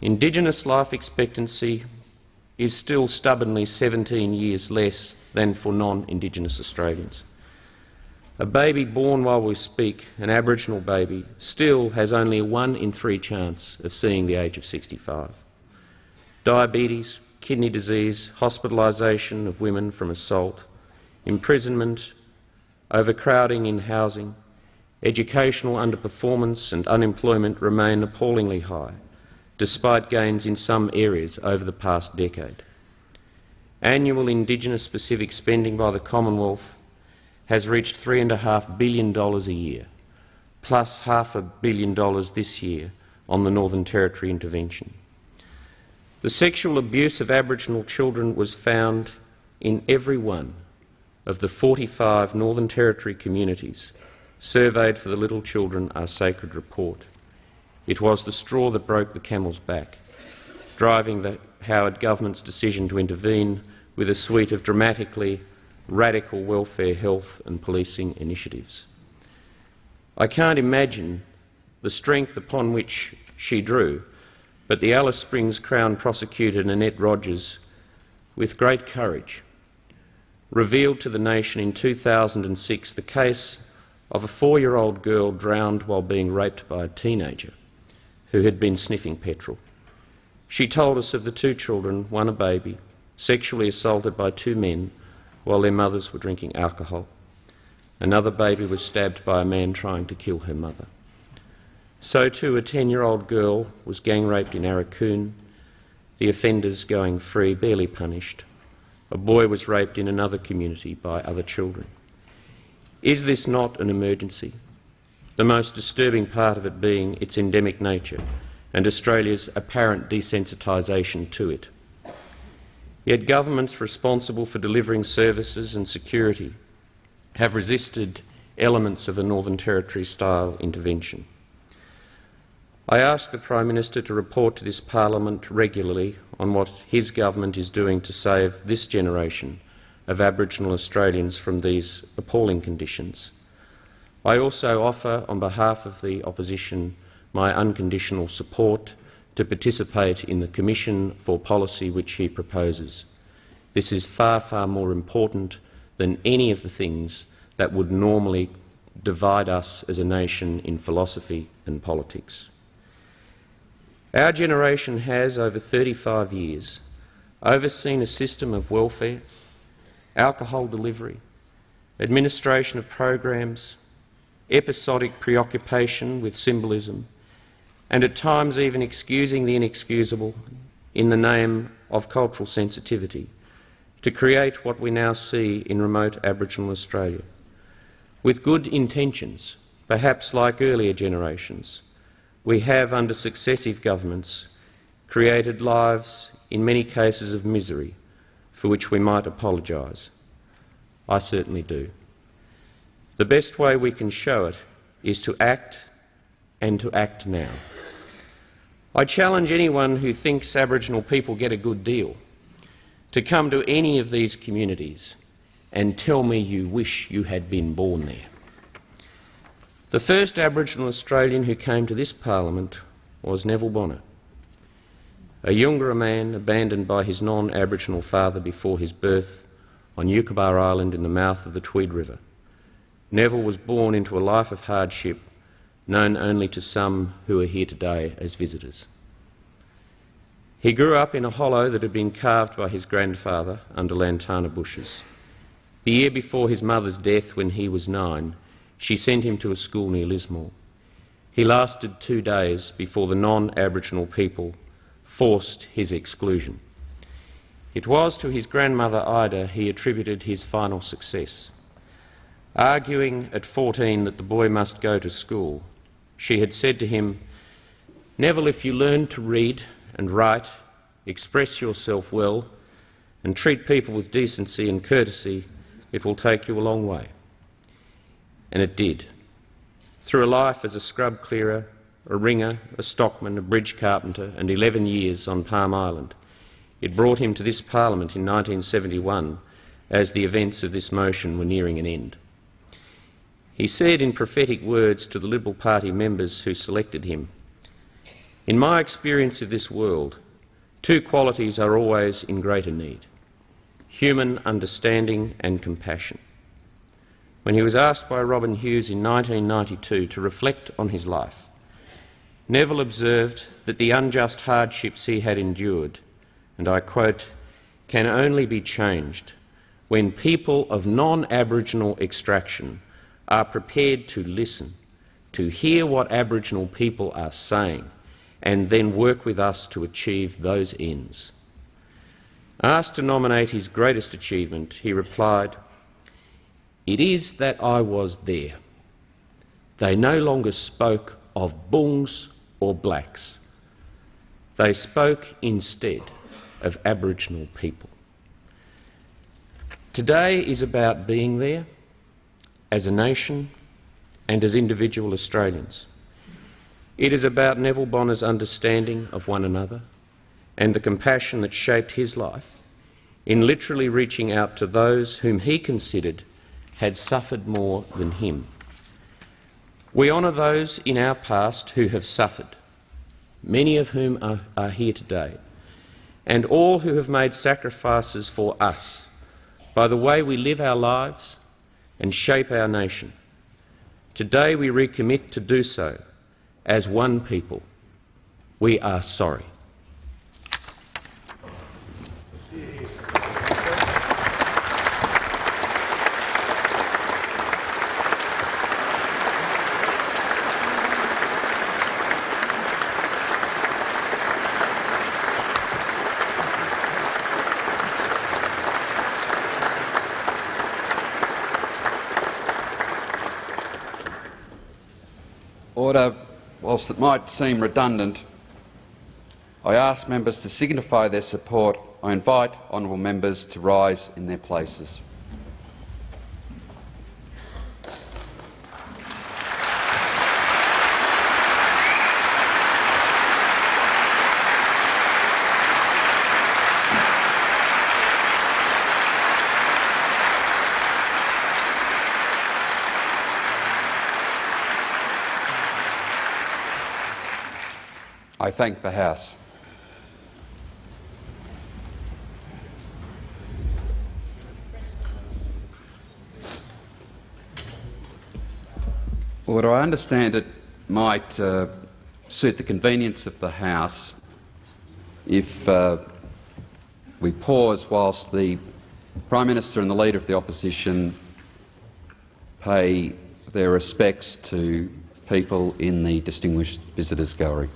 Indigenous life expectancy is still stubbornly 17 years less than for non-Indigenous Australians. A baby born while we speak, an Aboriginal baby, still has only a one in three chance of seeing the age of 65. Diabetes, kidney disease, hospitalisation of women from assault, imprisonment, overcrowding in housing, educational underperformance and unemployment remain appallingly high, despite gains in some areas over the past decade. Annual Indigenous-specific spending by the Commonwealth has reached $3.5 billion a year, plus half a billion dollars this year on the Northern Territory intervention. The sexual abuse of Aboriginal children was found in every one of the 45 Northern Territory communities surveyed for the Little Children Are Sacred report. It was the straw that broke the camel's back, driving the Howard government's decision to intervene with a suite of dramatically radical welfare, health and policing initiatives. I can't imagine the strength upon which she drew, but the Alice Springs Crown prosecutor Nanette Rogers, with great courage, revealed to the nation in 2006 the case of a four-year-old girl drowned while being raped by a teenager who had been sniffing petrol. She told us of the two children, one a baby, sexually assaulted by two men while their mothers were drinking alcohol. Another baby was stabbed by a man trying to kill her mother. So too a 10-year-old girl was gang raped in Aurukun, the offenders going free, barely punished. A boy was raped in another community by other children. Is this not an emergency? The most disturbing part of it being its endemic nature and Australia's apparent desensitisation to it. Yet governments responsible for delivering services and security have resisted elements of a Northern Territory-style intervention. I ask the Prime Minister to report to this parliament regularly on what his government is doing to save this generation of Aboriginal Australians from these appalling conditions. I also offer, on behalf of the opposition, my unconditional support to participate in the Commission for Policy which he proposes. This is far, far more important than any of the things that would normally divide us as a nation in philosophy and politics. Our generation has, over 35 years, overseen a system of welfare, alcohol delivery, administration of programs, episodic preoccupation with symbolism, and at times even excusing the inexcusable in the name of cultural sensitivity, to create what we now see in remote Aboriginal Australia. With good intentions, perhaps like earlier generations, we have, under successive governments, created lives, in many cases of misery, for which we might apologise. I certainly do. The best way we can show it is to act and to act now. I challenge anyone who thinks Aboriginal people get a good deal to come to any of these communities and tell me you wish you had been born there. The first Aboriginal Australian who came to this parliament was Neville Bonner, a Jagera man abandoned by his non-Aboriginal father before his birth on Ukerebagh Island in the mouth of the Tweed River. Neville was born into a life of hardship known only to some who are here today as visitors. He grew up in a hollow that had been carved by his grandfather under lantana bushes. The year before his mother's death, when he was nine, she sent him to a school near Lismore. He lasted two days before the non-Aboriginal people forced his exclusion. It was to his grandmother Ida he attributed his final success. Arguing at 14 that the boy must go to school, she had said to him, Neville, if you learn to read and write, express yourself well, and treat people with decency and courtesy, it will take you a long way. And it did. Through a life as a scrub clearer, a ringer, a stockman, a bridge carpenter, and 11 years on Palm Island, it brought him to this parliament in 1971 as the events of this motion were nearing an end. He said in prophetic words to the Liberal Party members who selected him, In my experience of this world, two qualities are always in greater need human understanding and compassion. When he was asked by Robin Hughes in 1992 to reflect on his life, Neville observed that the unjust hardships he had endured, and I quote, can only be changed when people of non-Aboriginal extraction are prepared to listen, to hear what Aboriginal people are saying, and then work with us to achieve those ends. Asked to nominate his greatest achievement, he replied, It is that I was there. They no longer spoke of boongs or blacks. They spoke instead of Aboriginal people. Today is about being there as a nation and as individual Australians. It is about Neville Bonner's understanding of one another and the compassion that shaped his life in literally reaching out to those whom he considered had suffered more than him. We honour those in our past who have suffered, many of whom are, are, here today, and all who have made sacrifices for us by the way we live our lives and shape our nation. Today we recommit to do so as one people. We are sorry. Order. It might seem redundant, I ask members to signify their support. I invite honourable members to rise in their places. I thank the House. Order. I understand it might uh, suit the convenience of the House if uh, we pause whilst the Prime Minister and the Leader of the Opposition pay their respects to people in the Distinguished Visitors Gallery.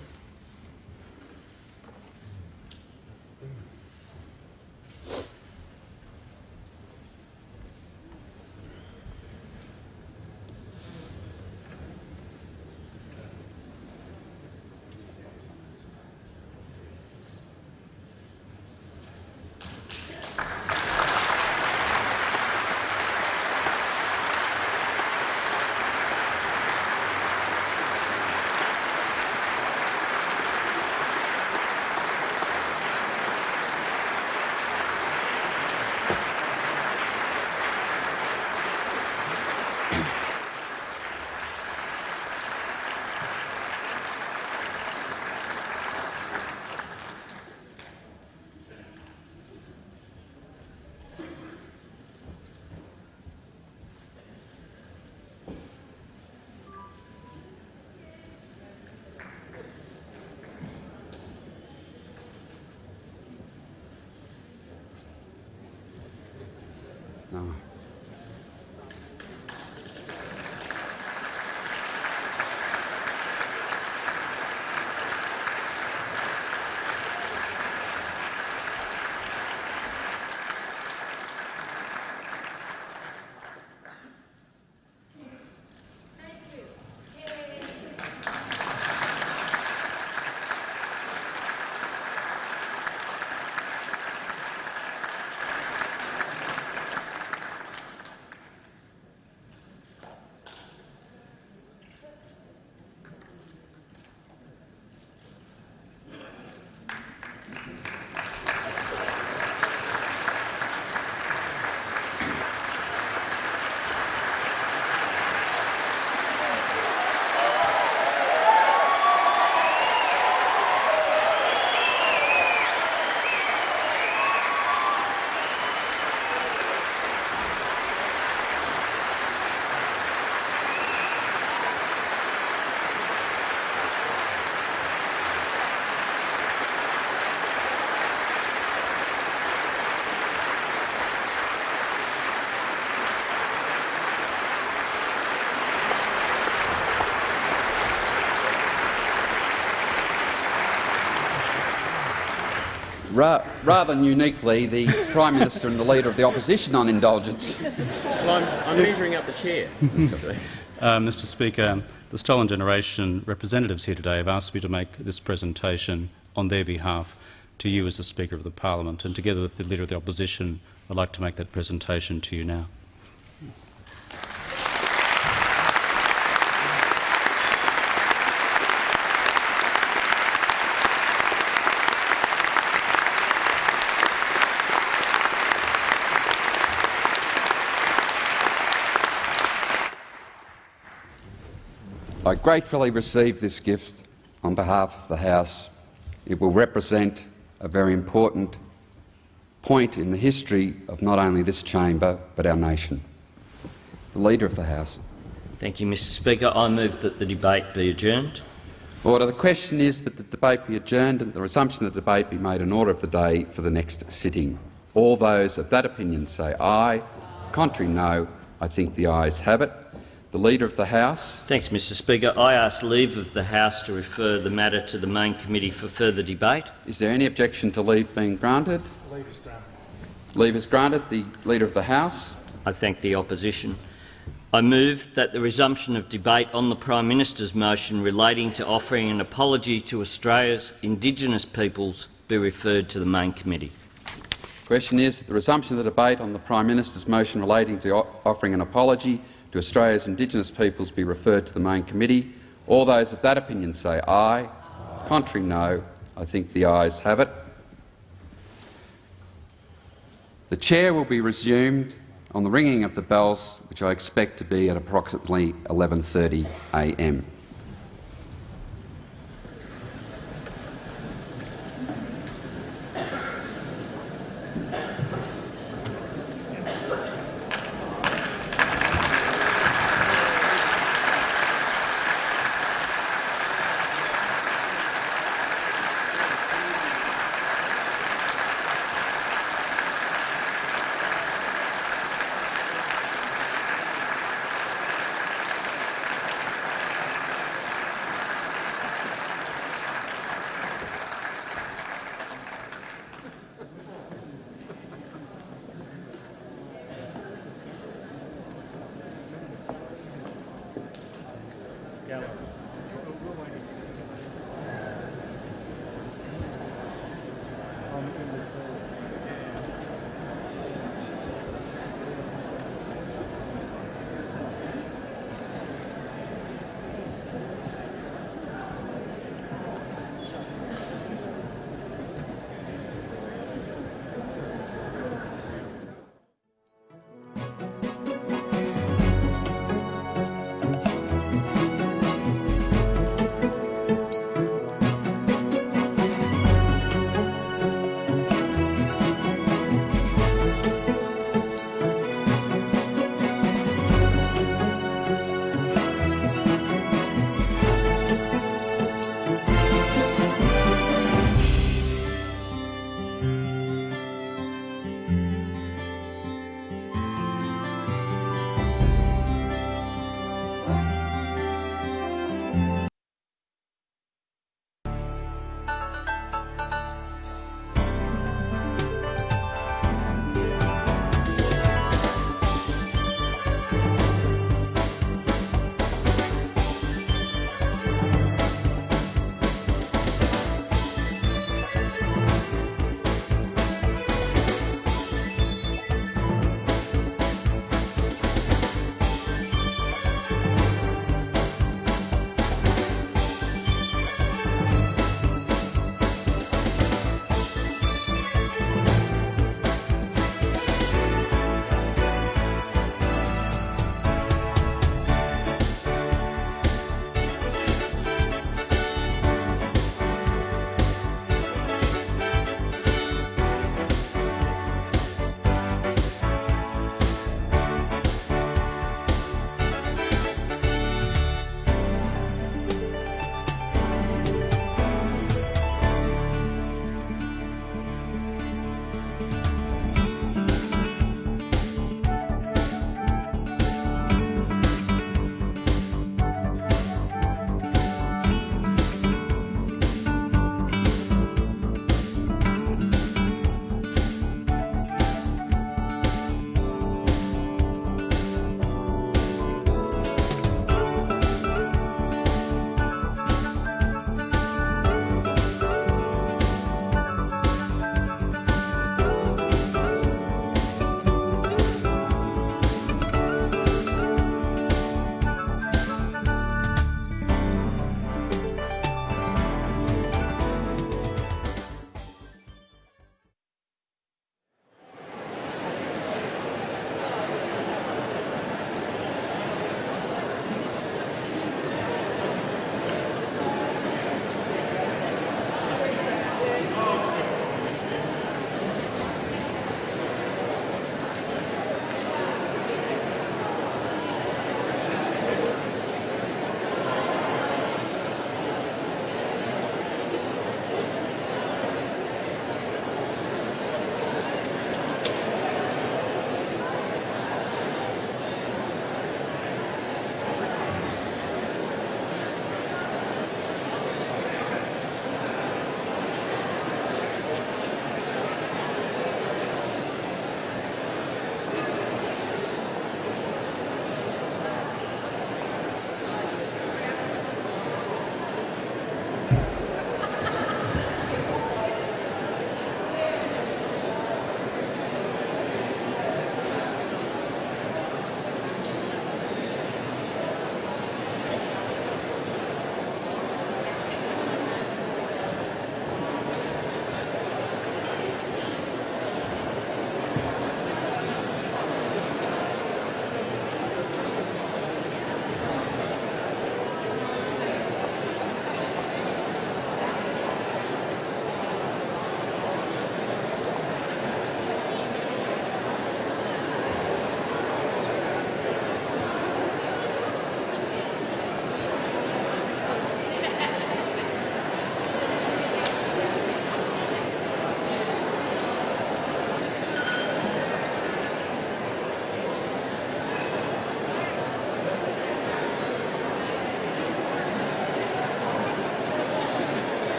No. Ra rather than uniquely, the Prime Minister and the Leader of the Opposition on indulgence. Well, I'm, I'm measuring up the chair. Uh, Mr Speaker, the Stolen Generation representatives here today have asked me to make this presentation on their behalf to you as the Speaker of the Parliament, and together with the Leader of the Opposition, I'd like to make that presentation to you now. Gratefully receive this gift on behalf of the House. It will represent a very important point in the history of not only this chamber but our nation. The Leader of the House. Thank you, Mr Speaker. I move that the debate be adjourned. Order. The question is that the debate be adjourned and the resumption of the debate be made an order of the day for the next sitting. All those of that opinion say aye. Contrary, no. I think the ayes have it. The Leader of the House. Thanks, Mr Speaker. I ask leave of the House to refer the matter to the main committee for further debate. Is there any objection to leave being granted? Leave is granted. Leave is granted. The Leader of the House. I thank the opposition. I move that the resumption of debate on the Prime Minister's motion relating to offering an apology to Australia's Indigenous peoples be referred to the main committee. The Question is the resumption of the debate on the Prime Minister's motion relating to offering an apology to Australia's Indigenous peoples be referred to the main committee. All those of that opinion say aye. Contrary, no. I think the ayes have it. The chair will be resumed on the ringing of the bells, which I expect to be at approximately 11.30 a.m.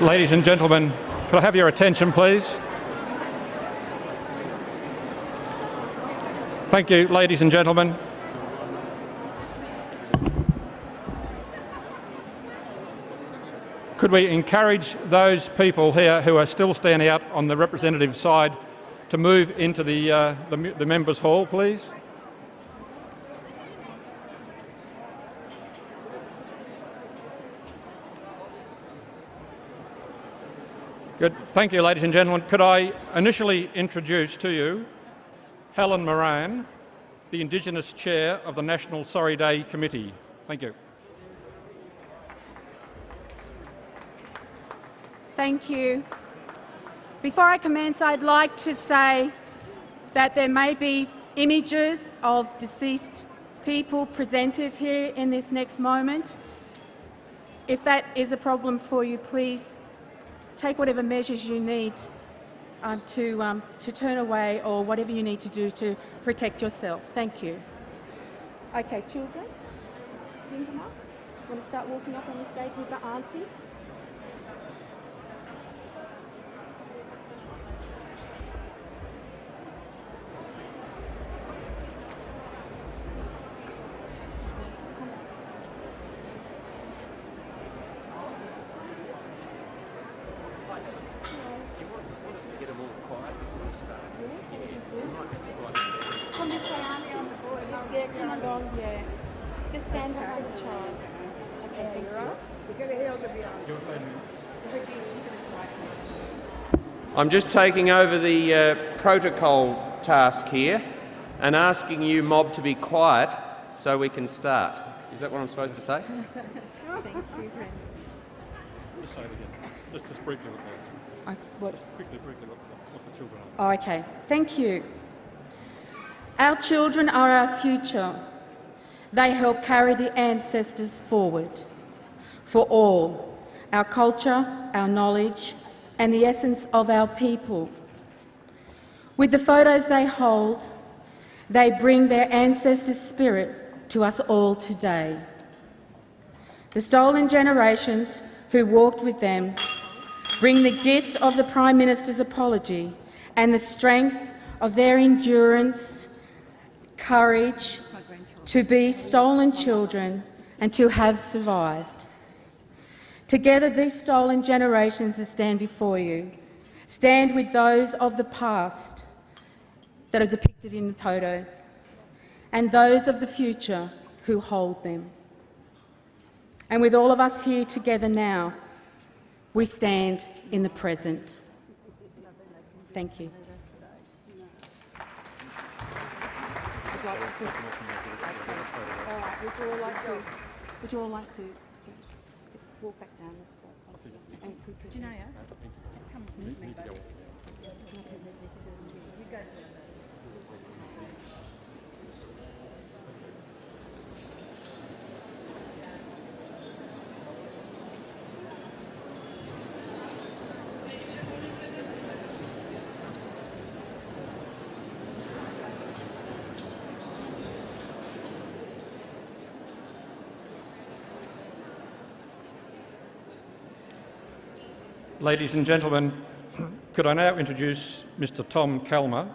Ladies and gentlemen, could I have your attention, please? Thank you, ladies and gentlemen. Could we encourage those people here who are still standing out on the representative side to move into the, uh, the, the members' hall, please? Good. Thank you, ladies and gentlemen. Could I initially introduce to you Helen Moran, the Indigenous Chair of the National Sorry Day Committee. Thank you. Thank you. Before I commence, I'd like to say that there may be images of deceased people presented here in this next moment. If that is a problem for you, please take whatever measures you need um, to, um, to turn away or whatever you need to do to protect yourself. Thank you. Okay, children, bring them up. Want to start walking up on the stage with the auntie? Come this way, auntie, on the board. Just get come along, yeah. Just stand behind the child. Okay, thank you. I'm just taking over the uh, protocol task here and asking you, mob, to be quiet so we can start. Is that what I'm supposed to say? Thank you, friend. Just say it again. Just, just briefly look at I, what? Quickly, briefly look, look the children up. Oh, okay. Thank you. Our children are our future. They help carry the ancestors forward. For all, our culture, our knowledge, and the essence of our people. With the photos they hold, they bring their ancestors' spirit to us all today. The stolen generations who walked with them bring the gift of the Prime Minister's apology and the strength of their endurance, courage to be stolen children and to have survived. Together, these stolen generations that stand before you stand with those of the past that are depicted in the photos and those of the future who hold them. And with all of us here together now, we stand in the present. Thank you. Would you all like to, would you all like to walk back down the steps? And we present? Janaya, Ladies and gentlemen, could I now introduce Mr Tom Calma,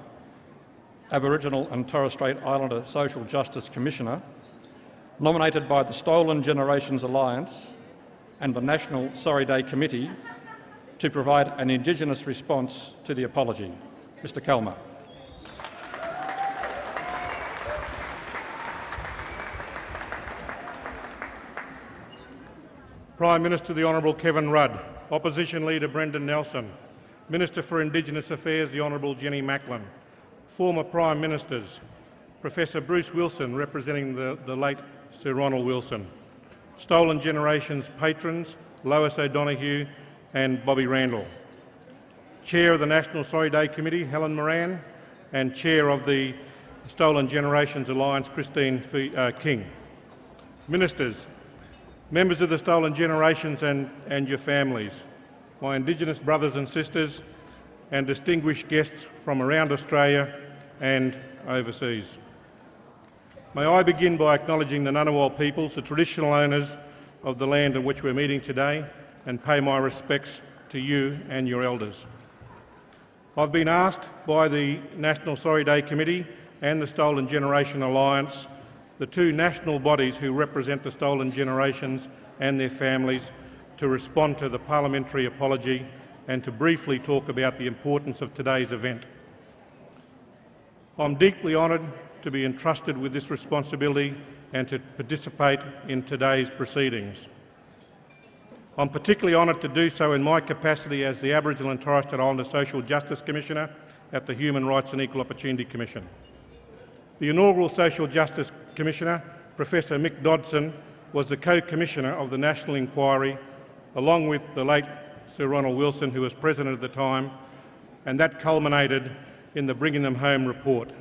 Aboriginal and Torres Strait Islander Social Justice Commissioner, nominated by the Stolen Generations Alliance and the National Sorry Day Committee to provide an Indigenous response to the apology. Mr Calma. Prime Minister the Honourable Kevin Rudd, Opposition Leader Brendan Nelson, Minister for Indigenous Affairs the Honourable Jenny Macklin, former Prime Ministers, Professor Bruce Wilson representing the, the late Sir Ronald Wilson, Stolen Generations patrons Lois O'Donoghue and Bobby Randall, Chair of the National Sorry Day Committee Helen Moran and Chair of the Stolen Generations Alliance Christine uh, King, Ministers, members of the Stolen Generations and, and your families, my Indigenous brothers and sisters, and distinguished guests from around Australia and overseas. May I begin by acknowledging the Ngunnawal peoples, the traditional owners of the land on which we're meeting today, and pay my respects to you and your elders. I've been asked by the National Sorry Day Committee and the Stolen Generation Alliance, the two national bodies who represent the stolen generations and their families, to respond to the parliamentary apology and to briefly talk about the importance of today's event. I'm deeply honoured to be entrusted with this responsibility and to participate in today's proceedings. I'm particularly honoured to do so in my capacity as the Aboriginal and Torres Strait Islander Social Justice Commissioner at the Human Rights and Equal Opportunity Commission. The inaugural Social Justice Commissioner, Professor Mick Dodson, was the co-commissioner of the National Inquiry, along with the late Sir Ronald Wilson, who was president at the time, and that culminated in the Bringing Them Home report.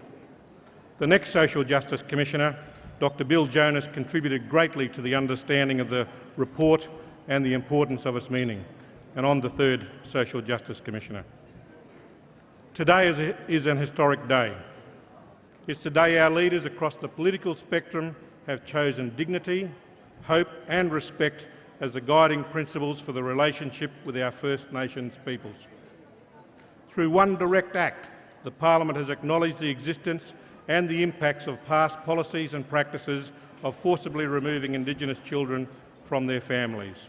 The next Social Justice Commissioner, Dr Bill Jonas, contributed greatly to the understanding of the report and the importance of its meaning, and I'm the third Social Justice Commissioner. Today is, a, is an historic day. It's the day our leaders across the political spectrum have chosen dignity, hope and respect as the guiding principles for the relationship with our First Nations peoples. Through one direct act, the Parliament has acknowledged the existence and the impacts of past policies and practices of forcibly removing Indigenous children from their families.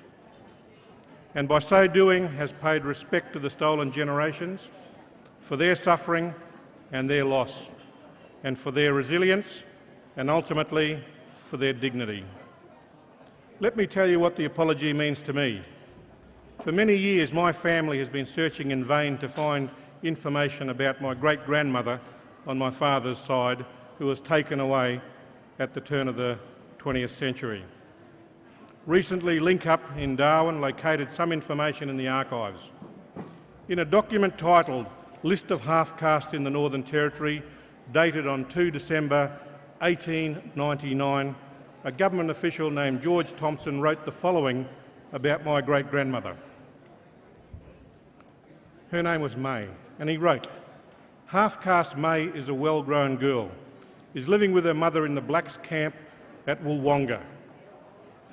And by so doing has paid respect to the stolen generations for their suffering and their loss, and for their resilience and ultimately for their dignity. Let me tell you what the apology means to me. For many years my family has been searching in vain to find information about my great-grandmother on my father's side who was taken away at the turn of the 20th century. Recently, LinkUp in Darwin located some information in the archives. In a document titled List of Half-Castes in the Northern Territory, dated on 2 December 1899, a government official named George Thompson wrote the following about my great-grandmother. Her name was May, and he wrote, Half-caste May is a well-grown girl, is living with her mother in the blacks' camp at Woolwonga.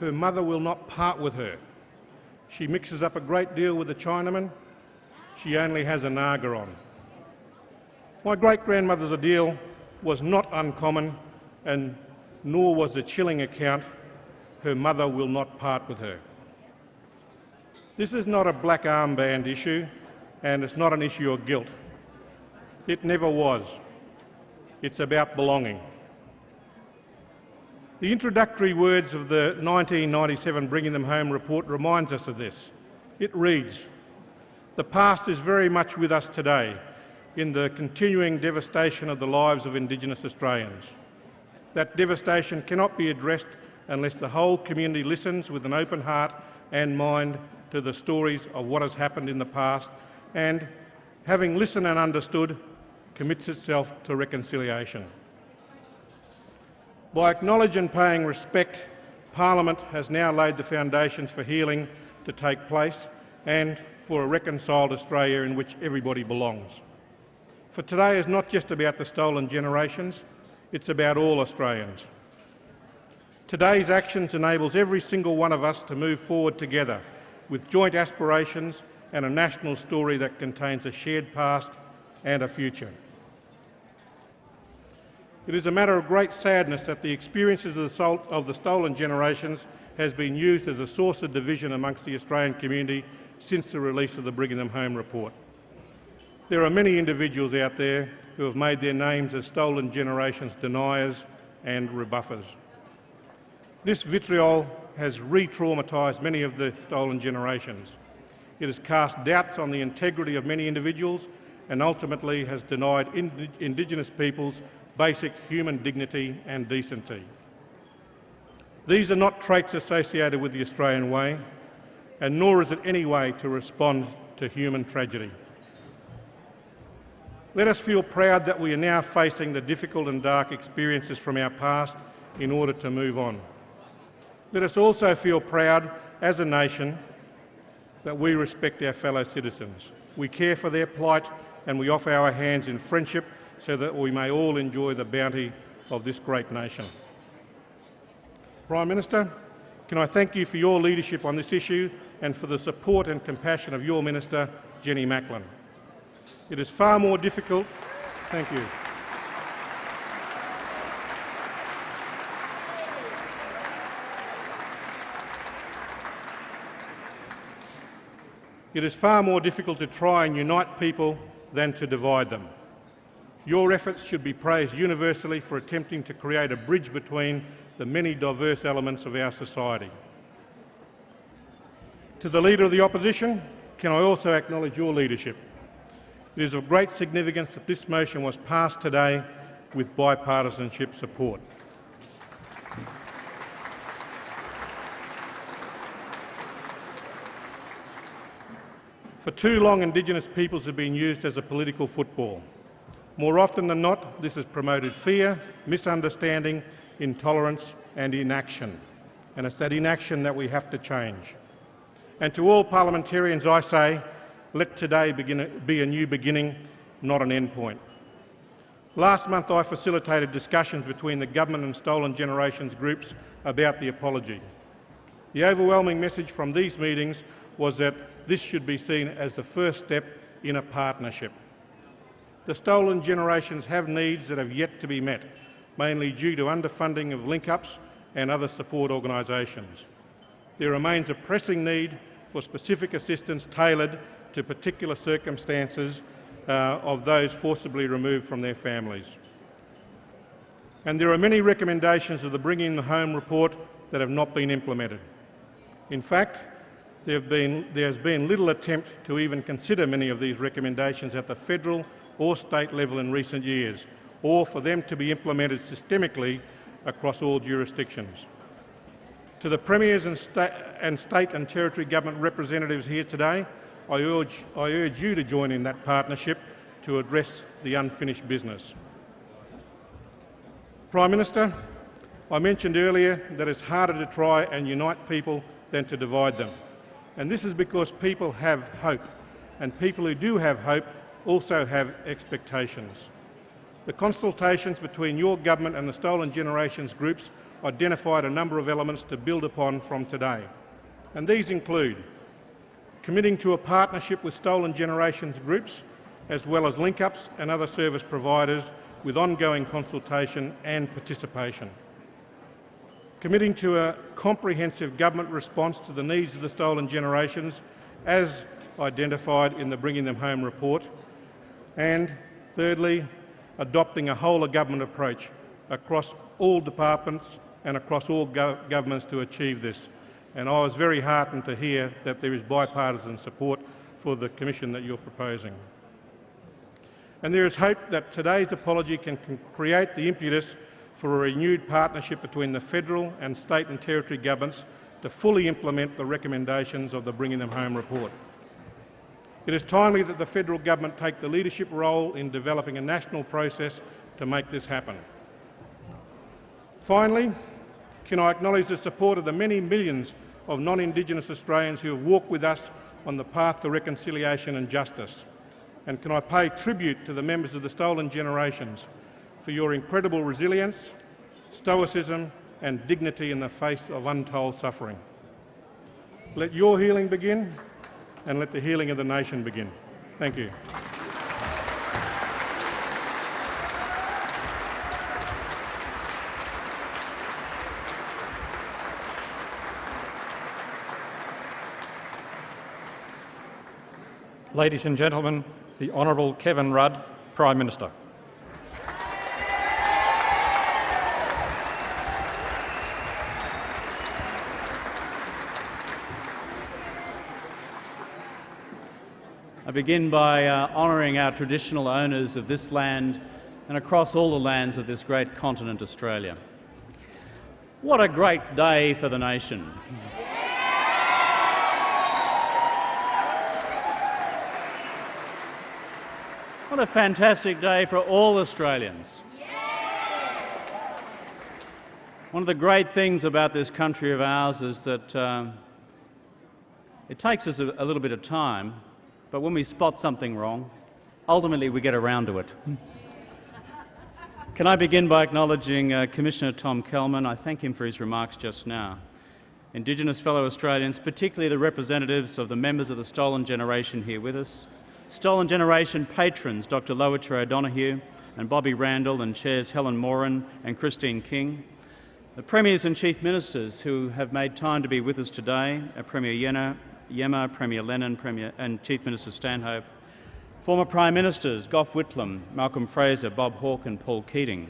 Her mother will not part with her. She mixes up a great deal with the Chinaman. She only has a naga on. My great-grandmother's ordeal was not uncommon, and nor was the chilling account, her mother will not part with her. This is not a black armband issue, and it's not an issue of guilt. It never was. It's about belonging. The introductory words of the 1997 Bringing Them Home report reminds us of this. It reads, the past is very much with us today in the continuing devastation of the lives of Indigenous Australians. That devastation cannot be addressed unless the whole community listens with an open heart and mind to the stories of what has happened in the past and, having listened and understood, commits itself to reconciliation. By acknowledging and paying respect, Parliament has now laid the foundations for healing to take place and for a reconciled Australia in which everybody belongs. For today is not just about the stolen generations, it's about all Australians. Today's actions enables every single one of us to move forward together with joint aspirations and a national story that contains a shared past and a future. It is a matter of great sadness that the experiences of the stolen generations has been used as a source of division amongst the Australian community since the release of the Bringing Them Home report. There are many individuals out there who have made their names as stolen generations deniers and rebuffers. This vitriol has re-traumatised many of the stolen generations. It has cast doubts on the integrity of many individuals and ultimately has denied ind Indigenous peoples basic human dignity and decency. These are not traits associated with the Australian way, and nor is it any way to respond to human tragedy. Let us feel proud that we are now facing the difficult and dark experiences from our past in order to move on. Let us also feel proud as a nation that we respect our fellow citizens. We care for their plight and we offer our hands in friendship so that we may all enjoy the bounty of this great nation. Prime Minister, can I thank you for your leadership on this issue and for the support and compassion of your Minister, Jenny Macklin. It is far more difficult. Thank you. It is far more difficult to try and unite people than to divide them. Your efforts should be praised universally for attempting to create a bridge between the many diverse elements of our society. To the Leader of the Opposition, can I also acknowledge your leadership? It is of great significance that this motion was passed today with bipartisanship support. For too long, Indigenous peoples have been used as a political football. More often than not, this has promoted fear, misunderstanding, intolerance and inaction. And it's that inaction that we have to change. And to all parliamentarians I say, let today begin, be a new beginning, not an end point. Last month I facilitated discussions between the government and Stolen Generations groups about the apology. The overwhelming message from these meetings was that this should be seen as the first step in a partnership. The stolen generations have needs that have yet to be met, mainly due to underfunding of link-ups and other support organisations. There remains a pressing need for specific assistance tailored to particular circumstances uh, of those forcibly removed from their families. And there are many recommendations of the Bringing Home report that have not been implemented. In fact, there, been, there has been little attempt to even consider many of these recommendations at the federal or state level in recent years, or for them to be implemented systemically across all jurisdictions. To the Premiers and, sta and state and territory government representatives here today, I urge, I urge you to join in that partnership to address the unfinished business. Prime Minister, I mentioned earlier that it's harder to try and unite people than to divide them. And this is because people have hope, and people who do have hope also have expectations. The consultations between your government and the Stolen Generations groups identified a number of elements to build upon from today. And these include committing to a partnership with Stolen Generations groups, as well as link-ups and other service providers with ongoing consultation and participation. Committing to a comprehensive government response to the needs of the stolen generations, as identified in the Bringing Them Home report, and thirdly, adopting a whole-of-government approach across all departments and across all go governments to achieve this. And I was very heartened to hear that there is bipartisan support for the commission that you're proposing. And there is hope that today's apology can, can create the impetus for a renewed partnership between the federal and state and territory governments to fully implement the recommendations of the Bringing Them Home report. It is timely that the federal government take the leadership role in developing a national process to make this happen. Finally, can I acknowledge the support of the many millions of non-Indigenous Australians who have walked with us on the path to reconciliation and justice? And can I pay tribute to the members of the Stolen Generations for your incredible resilience, stoicism and dignity in the face of untold suffering. Let your healing begin and let the healing of the nation begin. Thank you. Ladies and gentlemen, the Honourable Kevin Rudd, Prime Minister. I begin by uh, honouring our traditional owners of this land and across all the lands of this great continent, Australia. What a great day for the nation. What a fantastic day for all Australians. One of the great things about this country of ours is that um, it takes us a, a little bit of time but when we spot something wrong, ultimately we get around to it. Can I begin by acknowledging uh, Commissioner Tom Calma? I thank him for his remarks just now. Indigenous fellow Australians, particularly the representatives of the members of the Stolen Generation here with us, Stolen Generation patrons Dr Lowitja O'Donoghue and Bobby Randall and chairs Helen Moran and Christine King, the Premiers and Chief Ministers who have made time to be with us today, Premier Yena, Iemma, Premier Lennon Premier, and Chief Minister Stanhope, former Prime Ministers Gough Whitlam, Malcolm Fraser, Bob Hawke and Paul Keating,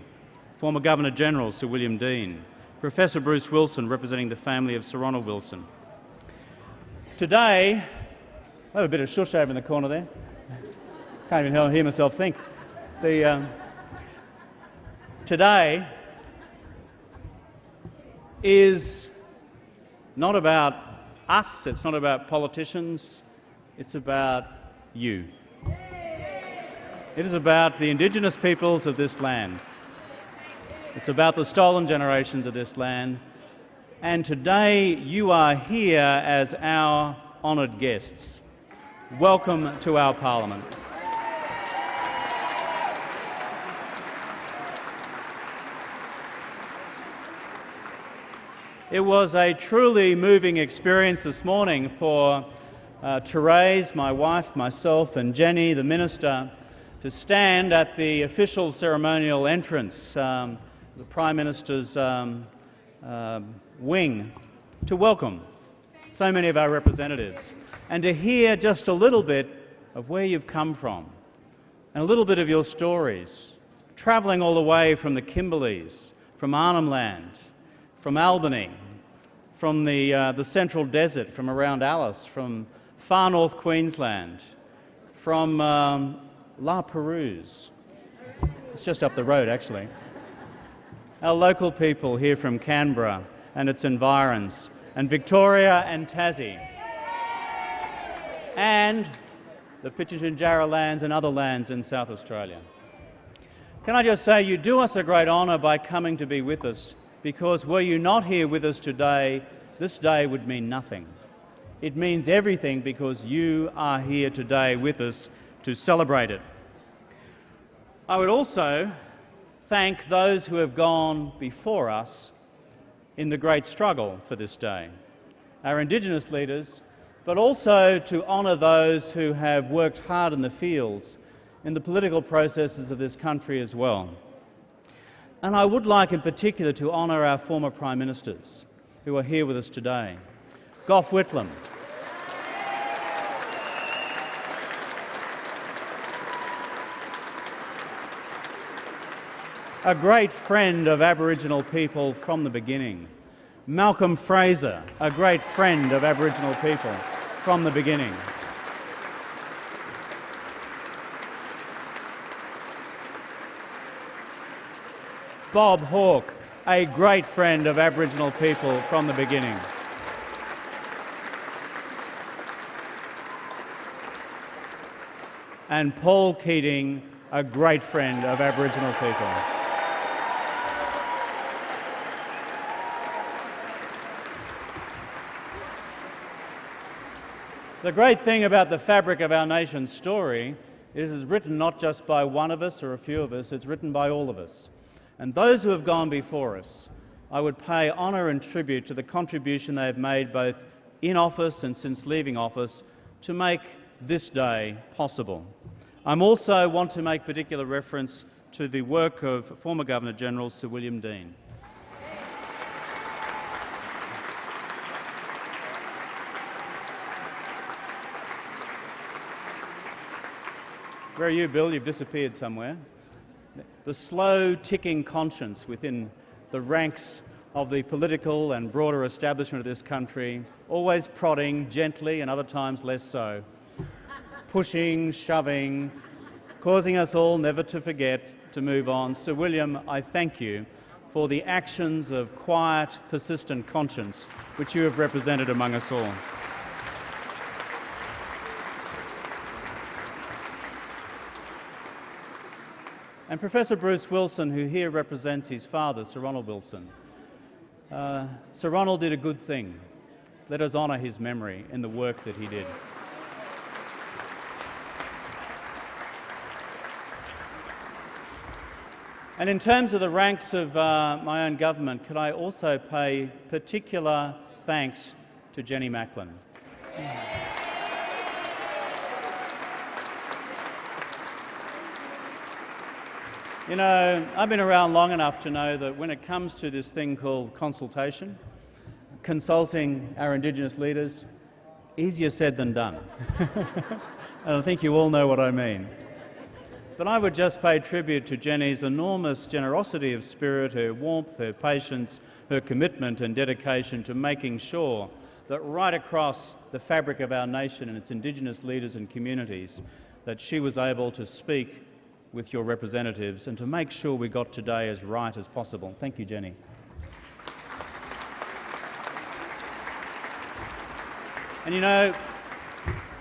former Governor-General Sir William Deane, Professor Bruce Wilson representing the family of Sir Ronald Wilson. Today, I have a bit of shush over in the corner there. Can't even hear myself think. The, um, today is not about us, it's not about politicians, it's about you. It is about the Indigenous peoples of this land. It's about the stolen generations of this land. And today you are here as our honoured guests. Welcome to our Parliament. It was a truly moving experience this morning for uh, Therese, my wife, myself, and Jenny, the minister, to stand at the official ceremonial entrance, um, the Prime Minister's um, uh, wing, to welcome so many of our representatives and to hear just a little bit of where you've come from and a little bit of your stories, travelling all the way from the Kimberleys, from Arnhem Land, from Albany, from the, uh, the Central Desert, from around Alice, from far north Queensland, from um, La Perouse. It's just up the road, actually. Our local people here from Canberra and its environs, and Victoria and Tassie, and the Pitjantjatjara lands and other lands in South Australia. Can I just say, you do us a great honour by coming to be with us because were you not here with us today, this day would mean nothing. It means everything because you are here today with us to celebrate it. I would also thank those who have gone before us in the great struggle for this day, our Indigenous leaders, but also to honour those who have worked hard in the fields in the political processes of this country as well. And I would like in particular to honour our former Prime Ministers who are here with us today. Gough Whitlam. A great friend of Aboriginal people from the beginning. Malcolm Fraser, a great friend of Aboriginal people from the beginning. Bob Hawke, a great friend of Aboriginal people from the beginning. And Paul Keating, a great friend of Aboriginal people. The great thing about the fabric of our nation's story is it's written not just by one of us or a few of us, it's written by all of us. And those who have gone before us, I would pay honour and tribute to the contribution they have made both in office and since leaving office to make this day possible. I also want to make particular reference to the work of former Governor-General Sir William Deane. Where are you, Bill? You've disappeared somewhere the slow ticking conscience within the ranks of the political and broader establishment of this country, always prodding gently and other times less so, pushing, shoving, causing us all never to forget to move on. Sir William, I thank you for the actions of quiet, persistent conscience which you have represented among us all. And Professor Bruce Wilson, who here represents his father, Sir Ronald Wilson. Uh, Sir Ronald did a good thing. Let us honour his memory in the work that he did. And in terms of the ranks of uh, my own government, could I also pay particular thanks to Jenny Macklin? You know, I've been around long enough to know that when it comes to this thing called consultation, consulting our Indigenous leaders, easier said than done. and I think you all know what I mean. But I would just pay tribute to Jenny's enormous generosity of spirit, her warmth, her patience, her commitment and dedication to making sure that right across the fabric of our nation and its Indigenous leaders and communities, that she was able to speak with your representatives and to make sure we got today as right as possible. Thank you, Jenny. And you know,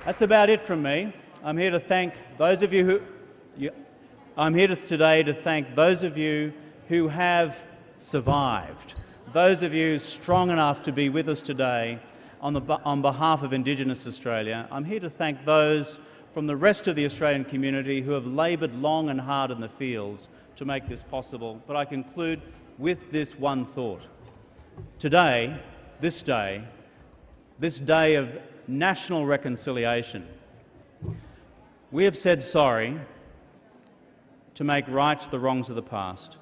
that's about it from me. I'm here to thank those of you who. You, I'm here to, today to thank those of you who have survived, those of you strong enough to be with us today on, the, on behalf of Indigenous Australia. I'm here to thank those from the rest of the Australian community who have laboured long and hard in the fields to make this possible. But I conclude with this one thought. Today, this day, this day of national reconciliation, we have said sorry to make right the wrongs of the past.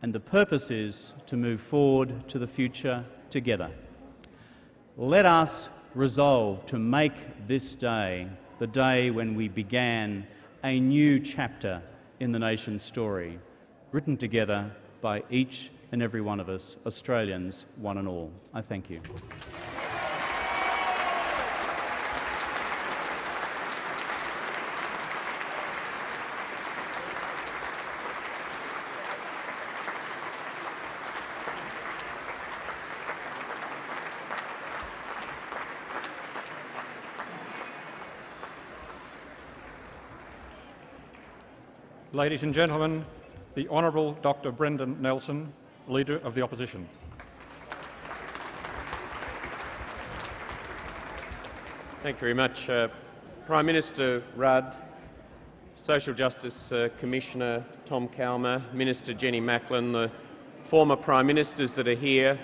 And the purpose is to move forward to the future together. Let us resolve to make this day the day when we began a new chapter in the nation's story, written together by each and every one of us, Australians, one and all. I thank you. Ladies and gentlemen, the Honourable Dr Brendan Nelson, Leader of the Opposition. Thank you very much. Uh, Prime Minister Rudd, Social Justice uh, Commissioner Tom Calma, Minister Jenny Macklin, the former Prime Ministers that are here,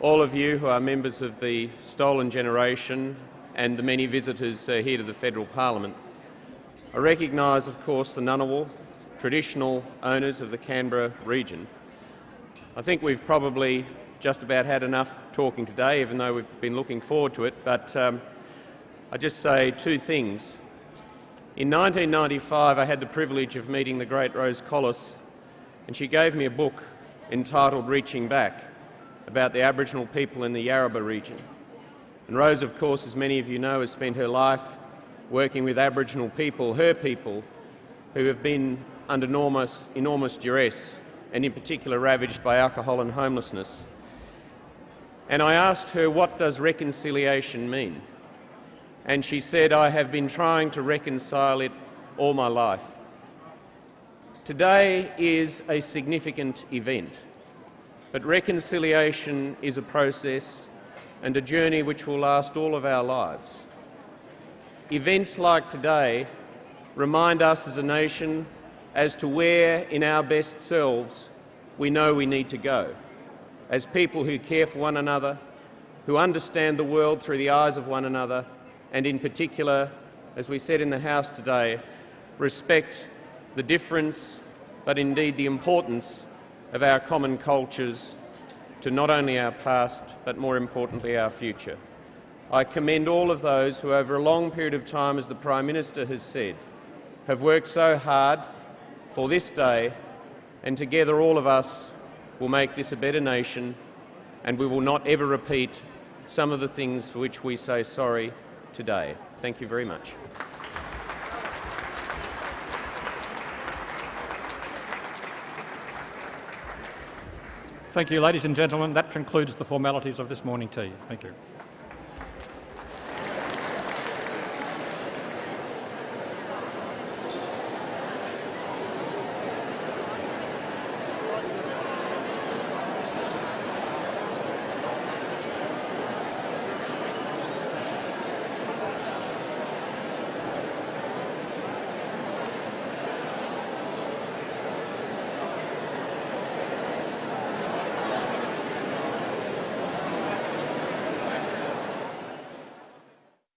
all of you who are members of the Stolen Generation and the many visitors uh, here to the Federal Parliament. I recognise, of course, the Ngunnawal, traditional owners of the Canberra region. I think we've probably just about had enough talking today, even though we've been looking forward to it, but um, I just say two things. In 1995, I had the privilege of meeting the great Rose Collis, and she gave me a book entitled Reaching Back about the Aboriginal people in the Yarrabah region. And Rose, of course, as many of you know, has spent her life working with Aboriginal people, her people, who have been under enormous, enormous duress and in particular ravaged by alcohol and homelessness. And I asked her, what does reconciliation mean? And she said, I have been trying to reconcile it all my life. Today is a significant event, but reconciliation is a process and a journey which will last all of our lives. Events like today remind us as a nation as to where in our best selves we know we need to go, as people who care for one another, who understand the world through the eyes of one another, and in particular, as we said in the House today, respect the difference, but indeed the importance of our common cultures to not only our past, but more importantly our future. I commend all of those who over a long period of time, as the Prime Minister has said, have worked so hard for this day, and together all of us will make this a better nation, and we will not ever repeat some of the things for which we say sorry today. Thank you very much. Thank you, ladies and gentlemen. That concludes the formalities of this morning tea. Thank you.